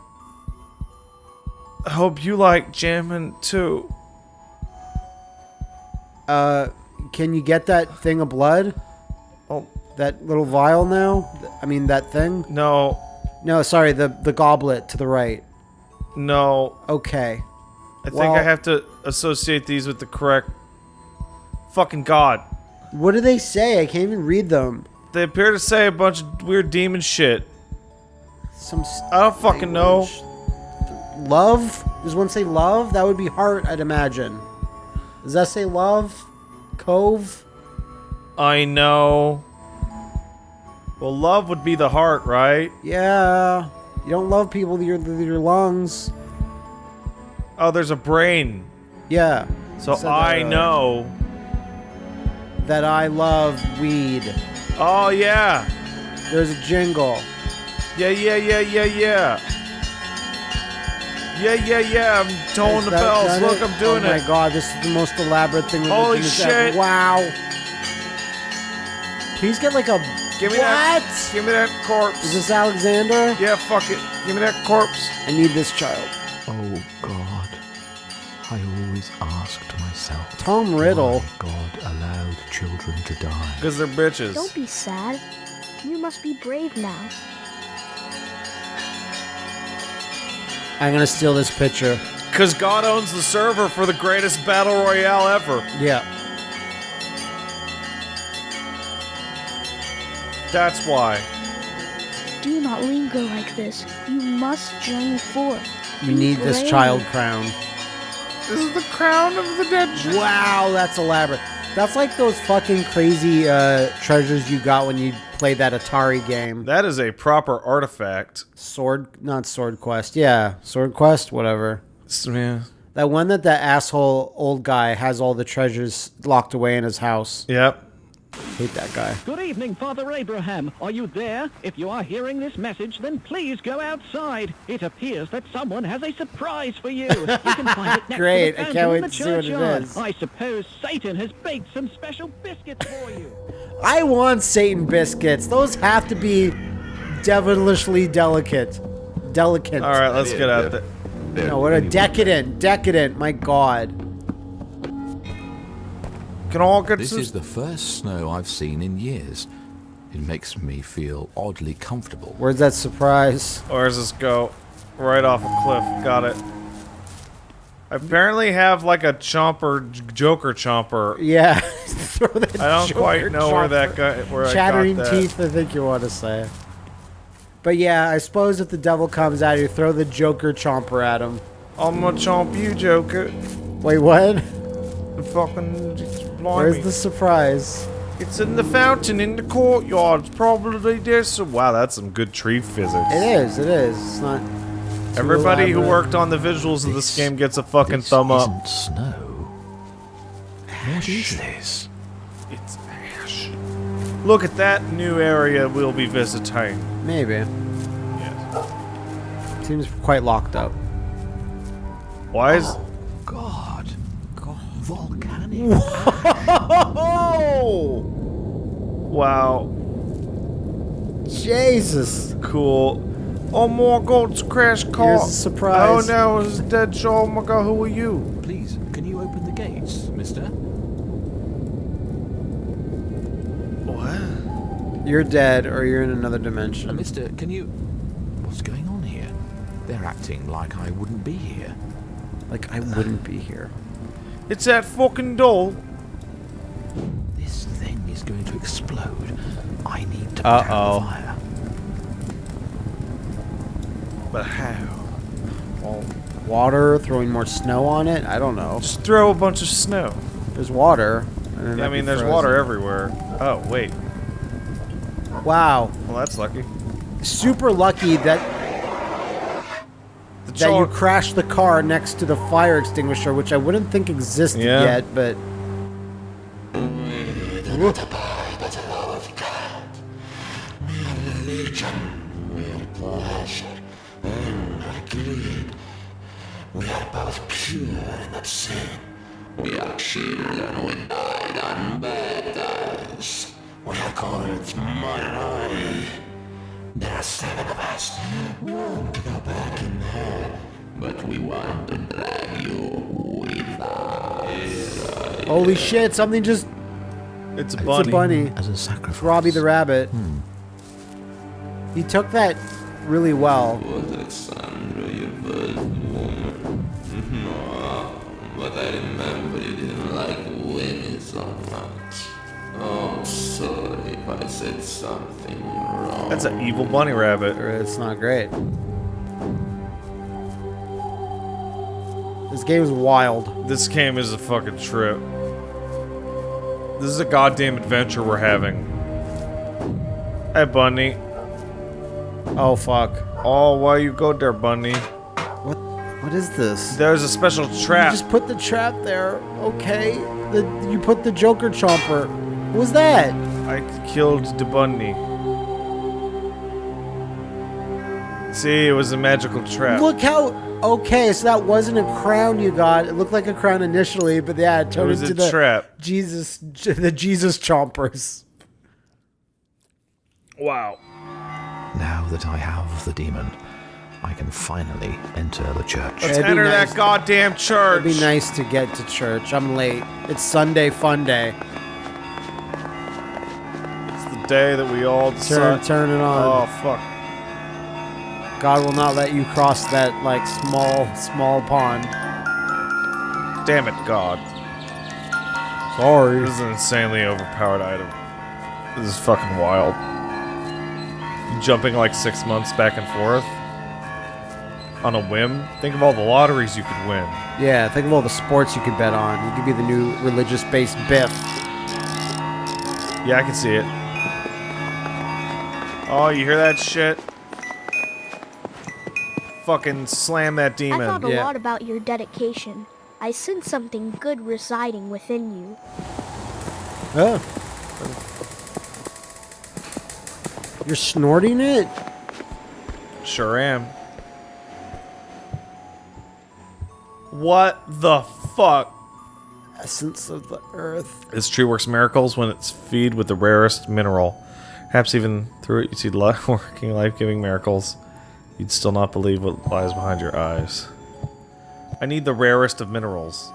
I hope you like jamming too. Uh, can you get that thing of blood? Oh, That little vial now? I mean, that thing? no, No, sorry, the the goblet to the right. no. Okay. I think I have to associate these with the correct. Fucking god. What do they say? I can't even read them. They appear to say a bunch of weird demon shit. Some I don't fucking know. love? Does one say love? That would be heart, I'd imagine. Does that say love? Cove? I know. Well, love would be the heart, right? Yeah. You don't love people with your, with your lungs. Oh, there's a brain. Yeah. So I know. That I love weed. Oh, yeah. There's a jingle. Yeah, yeah, yeah, yeah, yeah. Yeah, yeah, yeah. I'm tolling the bells. Look, it? I'm doing oh it. Oh my god, this is the most elaborate thing. religion Holy has ever- shit. Wow. Please get like a. Give me what? that. Give me that corpse. Is this Alexander? Yeah, fuck it. Give me that corpse. I need this child. Oh God, I always asked myself. Tom Riddle. why God allowed children to die. Because they're bitches. Don't be sad. You must be brave now. I'm gonna steal this picture. Because God owns the server for the greatest battle royale ever. Yeah. That's why. Do not linger like this. You must journey forth. You need this child crown. This is the crown of the dead. Wow, that's elaborate. That's like those fucking crazy uh, treasures you got when you played that Atari game. That is a proper artifact. Sword, not Sword Quest. Yeah, Sword Quest, whatever. Yeah. That one that that asshole old guy has all the treasures locked away in his house. Yep. Hate that guy. Good evening, Father Abraham. Are you there? If you are hearing this message, then please go outside. It appears that someone has a surprise for you. You can find it next Great, to I the can't wait the to see what it churchyard. is. I suppose Satan has baked some special biscuits for you. I want Satan biscuits. Those have to be devilishly delicate. Delicate. All right, let's get out of there. No, what a decadent, decadent. My God. Can all get This some- is the first snow I've seen in years. It makes me feel oddly comfortable. Where's that surprise? Where does this go? Right off a cliff. Got it. I apparently have like a chomper, Joker chomper. Yeah. Throw that I don't Joker quite know where that chopper. guy. Where Chattering I got that. teeth, I think you want to say. But yeah, I suppose if the devil comes at you, throw the Joker chomper at him. I'm gonna chomp you, Joker. Wait, what? Fucking. Where's the surprise? It's in the fountain in the courtyard. It's probably there. So wow, that's some good tree physics. It is, it is. It's not. too Everybody who worked on the visuals of this game gets a fucking This thumb up. isn't snow. What is this? It's ash. Look at that new area we'll be visiting. Maybe. Yes. Seems quite locked up. Why is? Oh, God. Volcanic. Oh! Wow. Jesus. Cool. Oh my god, it's Crash Car. Here's a surprise. Oh no, it's Dead Shaw. Oh my god, who are you? Please, can you open the gates, mister? What? You're dead or you're in another Uh, dimension. mister, can you... What's going on here? They're acting like I wouldn't be here. Like, I wouldn't be here. It's that fucking doll. This thing is going to explode. I need to put Uh-oh. fire. But how? Well, water, throwing more snow on it? I don't know. Just throw a bunch of snow. There's water. and Yeah, I mean, there's frozen. water everywhere. Oh, wait. Wow. Well, that's lucky. Super lucky that That you crashed the car next to the fire extinguisher, which I wouldn't think existed Yeah. yet, but something just It's a it's bunny. a bunny. As a sacrifice. Robbie the rabbit. Hmm. He took that really well. Alexandra, your first woman. but I remember you didn't like women so much. Oh, sorry if I said something wrong. That's an evil bunny rabbit. It's not great. This game is wild. This game is a fucking trip. This is a goddamn adventure we're having. Hey, bunny. Oh fuck. Oh, why you go there, bunny? What what is this? There's a special You trap. just put the trap there. Okay. The you put the Joker chomper. What was that? I killed the bunny. See, it was a magical trap. Look how okay, so that wasn't a crown you got. It looked like a crown initially, but yeah, it it turned was into the trap. Jesus the Jesus chompers. Wow. Now that I have the demon, I can finally enter the church. Let's It'd be enter nice- that goddamn church. It'd be nice to get to church. I'm late. It's Sunday fun day. It's the day that we all Turn decide. turn it on. Oh fuck. God will not let you cross that like small small pond. Damn it, God. Sorry. This is an insanely overpowered item. This is fucking wild. Jumping like six months back and forth on a whim. Think of all the lotteries you could win. Yeah, think of all the sports you could bet on. You could be the new religious-based Biff. Yeah, I can see it. Oh, you hear that shit? Fucking slam that demon. I thought a Yeah. lot about your dedication. I sense something good residing within you. Oh. You're snorting it? Sure am. What the fuck? Essence of the earth. This tree works miracles when it's feed with the rarest mineral. Perhaps even through it you see li- working life-giving miracles. You'd still not believe what lies behind your eyes. I need the rarest of minerals.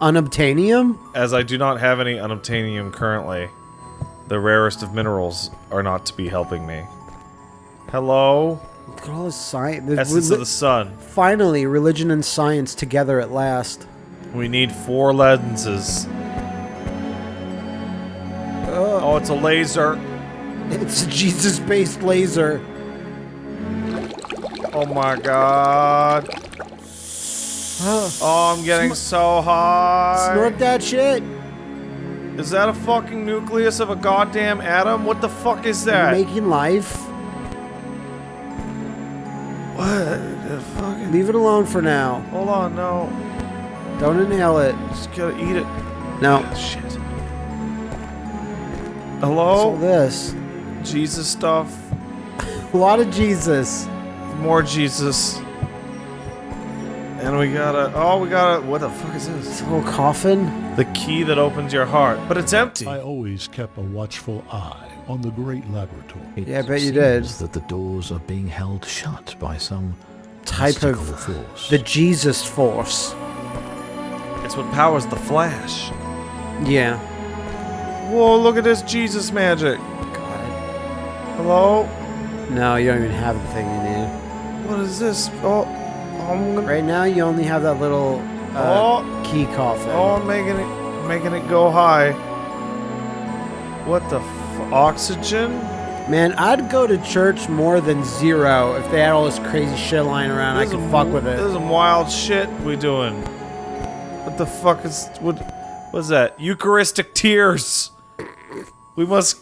Unobtainium? As I do not have any unobtainium currently, the rarest of minerals are not to be helping me. Hello? Look at all this science. Essence of the sun. Finally, religion and science together at last. We need four lenses. Oh, it's a laser. It's a Jesus-based laser. Oh my god. Oh, I'm getting so high. Snort that shit. Is that a fucking nucleus of a goddamn atom? What the fuck is that? Making life. what the fucking... Leave it alone for now. Hold on, no. Don't inhale it. Just gotta eat it. No. Shit. Hello? What's all this? Jesus stuff. A lot of Jesus. More Jesus. And we gotta... Oh, we gotta... What the fuck is this? This little coffin. The key that opens your heart. But it's empty. I always kept a watchful eye on the great laboratory. It Yeah, I bet you did. seems that the doors are being held shut by some Type of force. the Jesus Force. It's what powers the Flash. Yeah. Whoa, look at this Jesus magic. Hello? No, you don't even have the thing you need. What is this? Oh, I'm gonna... Right now, you only have that little uh, Oh. key coffin. Oh, I'm making it, making it go high. What the f- oxygen? Man, I'd go to church more than zero if they had all this crazy shit lying around. I could fuck with This it. is some wild shit we doing. What the fuck is what? What's that? Eucharistic tears. We must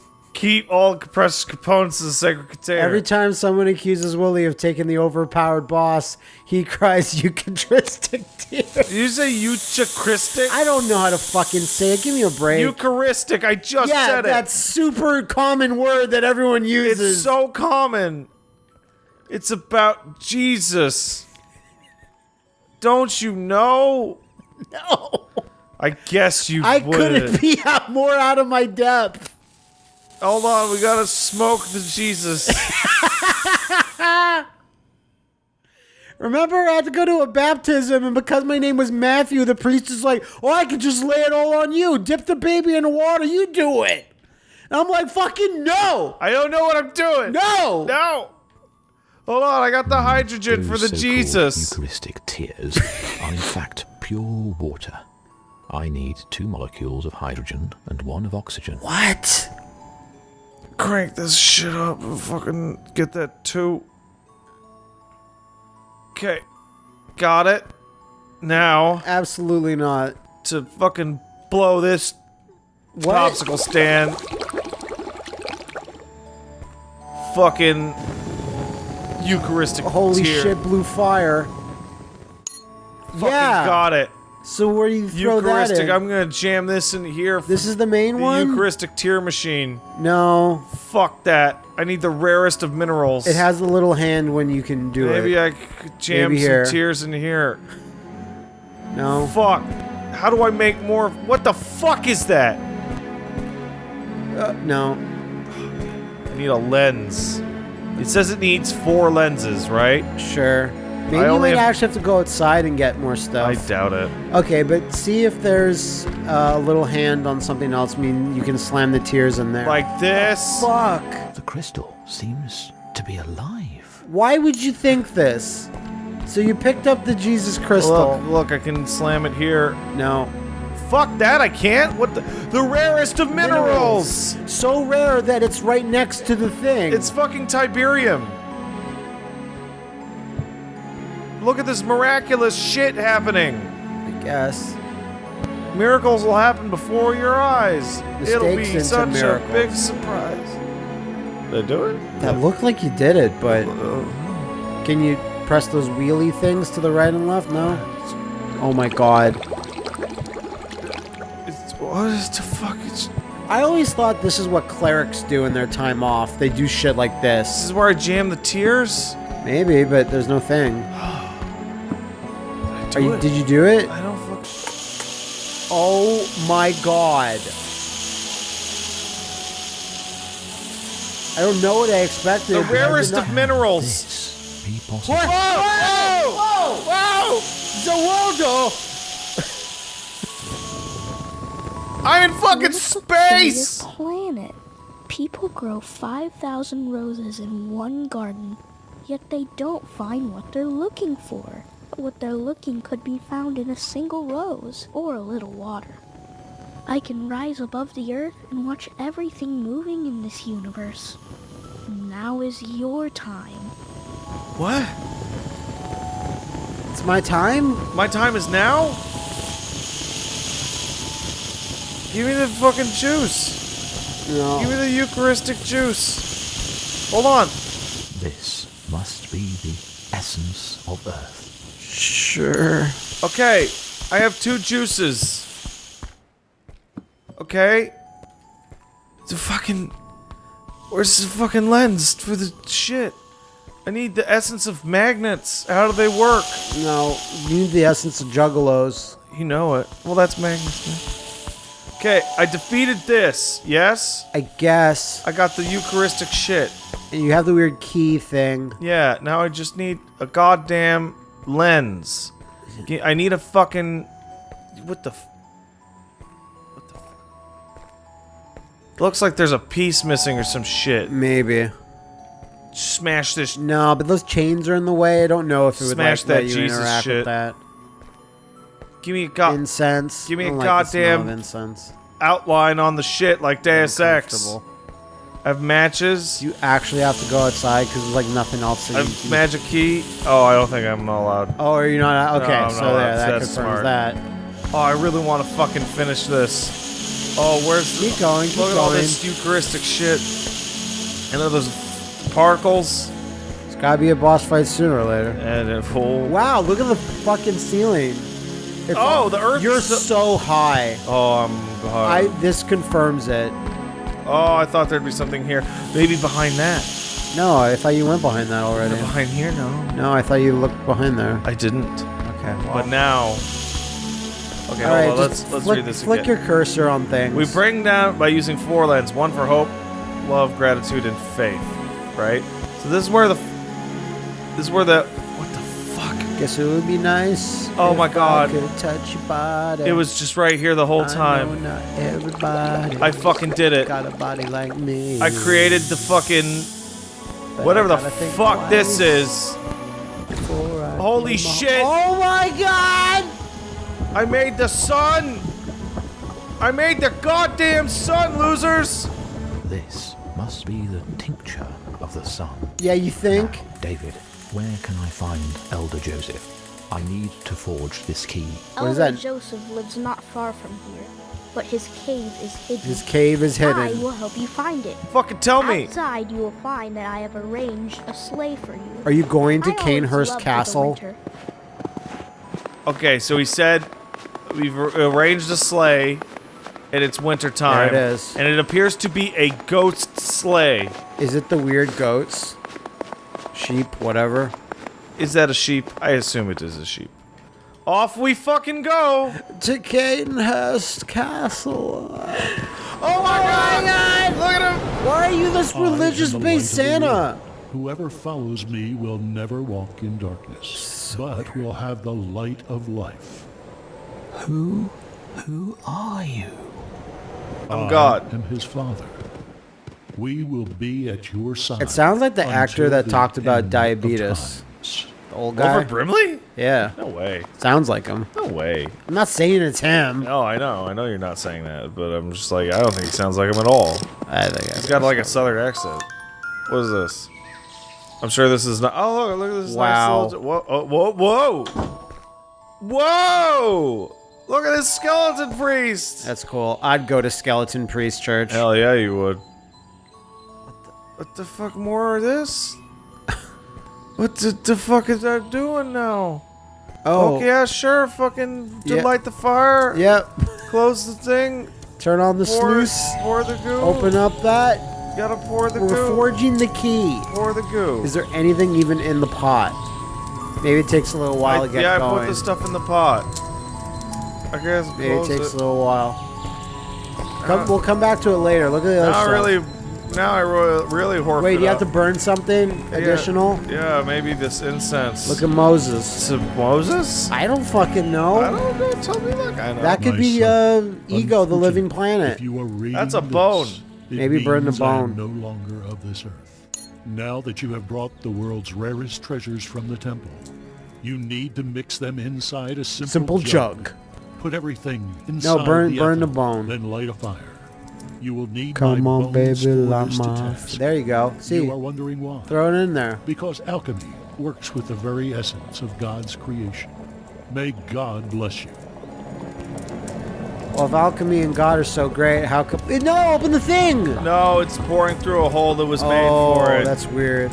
keep all compressed components of the sacred container. Every time someone accuses Woolie of taking the overpowered boss, he cries Eucharistic tears. You say Eucharistic? I don't know how to fucking say it. Give me a break. Eucharistic. I just yeah, said it. that super common word that everyone uses. It's so common. It's about Jesus. Don't you know? No. I guess you I would. couldn't be out more out of my depth. Hold on, we gotta smoke the Jesus. Remember, I had to go to a baptism, and because my name was Matthew, the priest is like, "Oh, I could just lay it all on you. Dip the baby in the water. You do it." And I'm like, "Fucking no, I don't know what I'm doing. no." No. Hold on, I got the hydrogen for the so-called Jesus. Eucharistic tears are in fact pure water. I need two molecules of hydrogen and one of oxygen. What? Crank this shit up and fucking get that too. Okay. Got it. Now, Absolutely not. to fucking blow this What? popsicle stand. Fucking Eucharistic Holy tear. shit, blue fire. Fucking yeah. got it. So where do you throw that Eucharistic. in? I'm gonna jam this in here. this is the main the one. Eucharistic tear machine. no, Fuck that. I need the rarest of minerals. it has a little hand when you can do Maybe it. Maybe I could jam Maybe some here. tears in here. no. Fuck. How do I make more? What the fuck is that? Uh, no. I need a lens. It says it needs four lenses, right? Sure. Maybe you only might have- actually have to go outside and get more stuff. I doubt it. Okay, but see if there's uh, a little hand on something else. I mean, you can slam the tears in there. Like this. fuck. The crystal seems to be alive. Why would you think this? So you picked up the Jesus crystal. Look, look, I can slam it here. No. Fuck that, I can't. What the? The rarest of minerals. So rare that it's right next to the thing. It's fucking Tiberium. Look at this miraculous shit happening. I guess. Miracles will happen before your eyes. It'll be such miracles. a big surprise. Did I do it? That looked like you did it, but can you press those wheelie things to the right and left? No. Oh my god. it's, what is the fuck? It's, I always thought this is what clerics do in their time off. They do shit like this this. is where I jam the tears. Maybe, but there's no thing. Do Are you, it. did you do it? I don't fuck. Oh my god. I don't know what I expected. The but I did rarest not- of minerals. This be possible. Whoa! Whoa! Whoa! Za Warudo! I'm in fucking What a peculiar space. planet. People grow 5,000 roses in one garden, yet they don't find what they're looking for. What they're looking could be found in a single rose or a little water. I can rise above the earth and watch everything moving in this universe. Now is your time. What? It's my time? My time is now? Give me the fucking juice. No. Give me the Eucharistic juice. Hold on. This must be the essence of Earth. Sure. Okay, I have two juices. Okay. The fucking. Where's the fucking lens for the shit? I need the essence of magnets. How do they work? No, you need the essence of juggalos. You know it. Well, that's magnets. man. Okay, I defeated this. Yes? I guess. I got the Eucharistic shit. And you have the weird key thing. Yeah, now I just need a goddamn lens. I need a fucking. What the. F- what the. F- Looks like there's a piece missing or some shit. Maybe. Smash this. No, but those chains are in the way. I don't know if it would Smash like, let that you Jesus interact shit. with that. Give me a god Incense. give me a like goddamn- incense. outline on the shit like Deus Ex. Have matches. You actually have to go outside because there's like nothing else. I That have magic key. Oh, I don't think I'm allowed. Oh, are you not? Okay, I'm so not there, that That's confirms smart. that. Oh, I really want to fucking finish this. Oh, where's Keep going, keep Look at all this Eucharistic shit. And then those particles. It's gotta be a boss fight sooner or later. And it full. Wow, look at the fucking ceiling. It's Oh, the earth You're so- so high. Oh, I'm I this confirms it. Oh, I thought there'd be something here. Maybe behind that. No, I thought you went behind that already. Behind here? No. No, I thought you looked behind there. I didn't. Okay. Well, But now. Okay, all hold right, on. Let's let's flick, read this flick again. your cursor on things. We bring down by using four lens, one for hope, love, gratitude, and faith. Right. So this is where the. This is where the. What? Guess it would be nice. Oh if my I God. could touch your body. It was just right here the whole I know time. not everybody. I fucking did it. got a body like me. I created the fucking But whatever the gotta think fuck this is. Holy shit. Oh my god! I made the sun. I made the goddamn sun, losers. This must be the tincture of the sun. Yeah, you think? David, where can I find Elder Joseph? I need to forge this key. What is Elder that? Joseph lives not far from here, but his cave is hidden. His cave is hidden. I hidden. will help you find it. Fucking tell me. Outside, you will find that I have arranged a sleigh for you. Are you going to I Canehurst Castle? Okay, so he said we've arranged a sleigh, and it's winter time. There it is. And it appears to be a ghost sleigh. Is it the weird goats? Sheep, whatever. Is that a sheep? I assume it is a sheep. Off we fucking go! To Cadenhurst Castle. Oh my god! Look at him! Why are you this religious the based light of the Santa? Whoever follows me will never walk in darkness, but will have the light of life. Who? Who are you? I'm God. I am his father. We will be at your side. It sounds like the actor that the talked about diabetes. The old guy. Wilford Brimley? Yeah. No way. Sounds like him. No way. I'm not saying it's him. No, I know. I know you're not saying that, but I'm just like, I don't think he sounds like him at all. I think He's got like a southern accent. What is this? I'm sure this is not. Oh, look, look at this Wow. nice little. Whoa, oh, whoa, whoa! Whoa! Look at this skeleton priest! That's cool. I'd go to Skeleton Priest Church. Hell yeah, you would. What the, fuck more of this? what the, the fuck is that doing now? Oh, Okay, yeah, sure. Fucking Yeah. light the fire. Yep. Close the thing. Turn on the Pour, sluice. pour the goo. Open up that. Gotta pour the We're goo. forging the key. pour the goo. Is there anything even in the pot? Maybe it takes a little while I, to get yeah, going. I put the stuff in the pot. I guess Maybe it takes it. a little while. Come, we'll come back to it later. Look at the other Now I stuff. really, now I ro- really horf Wait, it you have to burn something Yeah, additional? Yeah, maybe this incense. Look at Moses. to Moses. I don't fucking know. I don't know. Tell me, look. I know. That could be uh, Ego, the living planet. If planet. you are reading That's a bone. it Maybe burn the means I am bone. no longer of this earth. Now that you have brought the world's rarest treasures from the temple, you need to mix them inside a simple, Simple jug. Put everything inside No, burn- the burn the bone. Then light a fire. You will need Come my on, baby, for light this my. task. There you go. See, You are wondering why? throw it in there. Because alchemy works with the very essence of God's creation. May God bless you. Well, if alchemy and God are so great, how come? No, open the thing. No, it's pouring through a hole that was made oh, for it. Oh, that's weird.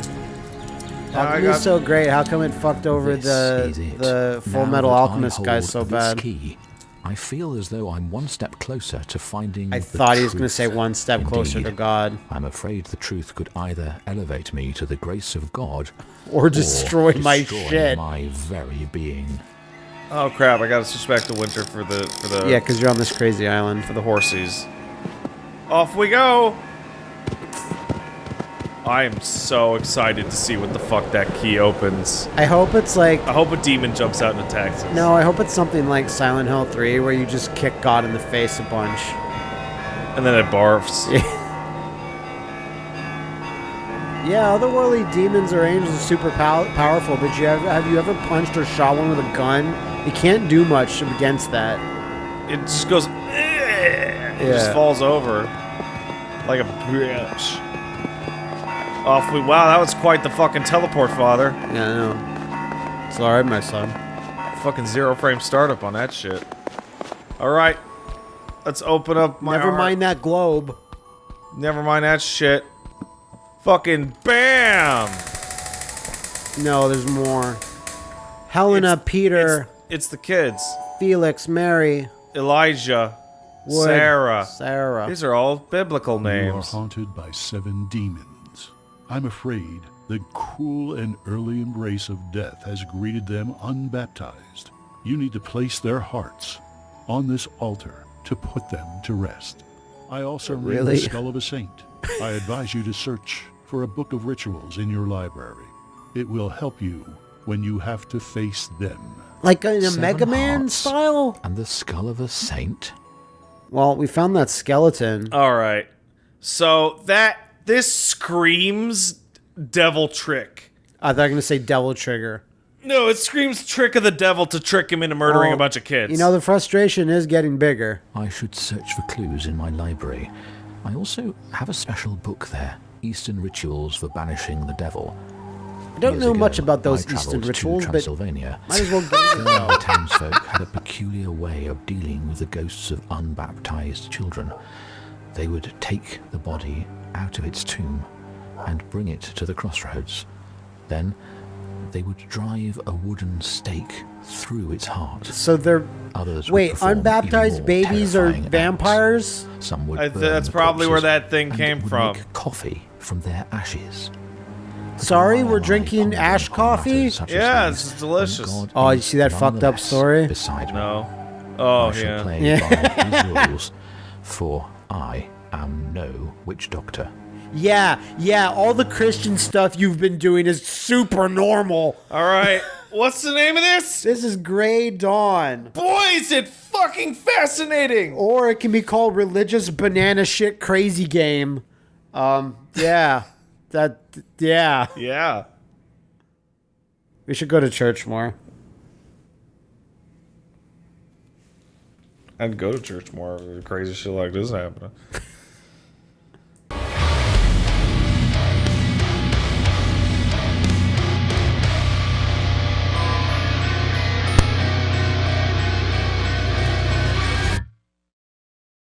Alchemy is so great. How come it fucked over the the Full Now Metal Alchemist guy hold so this bad? Key, I feel as though I'm one step closer to finding. I the thought he was going to say one step closer to God I'm afraid the truth could either elevate me to the grace of God or destroy my destroy shit. my very being. oh crap! I gotta switch back to winter for the for the Yeah, because you're on this crazy island. for the horsies. Off we go. I am so excited to see what the fuck that key opens. I hope it's like I hope a demon jumps out and attacks us. no. I hope it's something like Silent Hill 3, where you just kick God in the face a bunch. And then it barfs. Yeah, otherworldly demons or angels are super pow- powerful, but you have, have you ever punched or shot one with a gun? You can't do much against that. It just goes. It just falls over like a bitch. Off we. Wow, that was quite the fucking teleport, father. Yeah, I know. It's alright, my son. Fucking zero frame startup on that shit. All right, let's open up my. Never arm. mind that globe. Never mind that shit. Fucking bam! No, there's more. Helena, Peter, It's the kids. Felix, Mary, Elijah, Wood, Sarah. Sarah. These are all biblical names. You are names. haunted by seven demons. I'm afraid the cruel and early embrace of death has greeted them unbaptized. You need to place their hearts on this altar to put them to rest. I also read Really? the skull of a saint. I advise you to search for a book of rituals in your library. It will help you when you have to face them. Like in a Seven Mega Man style? And the skull of a saint? Well, we found that skeleton. All right. So that this screams devil trick. I thought you were going to say Devil Trigger. No, it screams trick of the devil to trick him into murdering Well, a bunch of kids. You know, the frustration is getting bigger. I should search for clues in my library. I also have a special book there Eastern Rituals for Banishing the Devil. I don't Years know ago, much about those I Eastern travelled to rituals, but Transylvania. might as well get into There, the townsfolk had a peculiar way of dealing with the ghosts of unbaptized children. They would take the body out of its tomb and bring it to the crossroads. Then they would drive a wooden stake through its heart. So they're Others wait, unbaptized babies are terrifying acts. vampires? Some would I th- that's probably where that thing and came would from. Make coffee from their ashes. Sorry, we're drinking ash coffee. matters such as Yeah, these it's delicious. Oh, you see that fucked up story? Beside me. no. Oh I shall yeah. play Yeah. by these rules, for I am no witch doctor. Yeah, yeah, all the Christian stuff you've been doing is super normal. All right. What's the name of this? This is Grey Dawn. Boy, is it fucking fascinating. Or it can be called Religious Banana Shit Crazy Game. Um, yeah. that, yeah. Yeah. We should go to church more. I'd go to church more if crazy shit like this happening.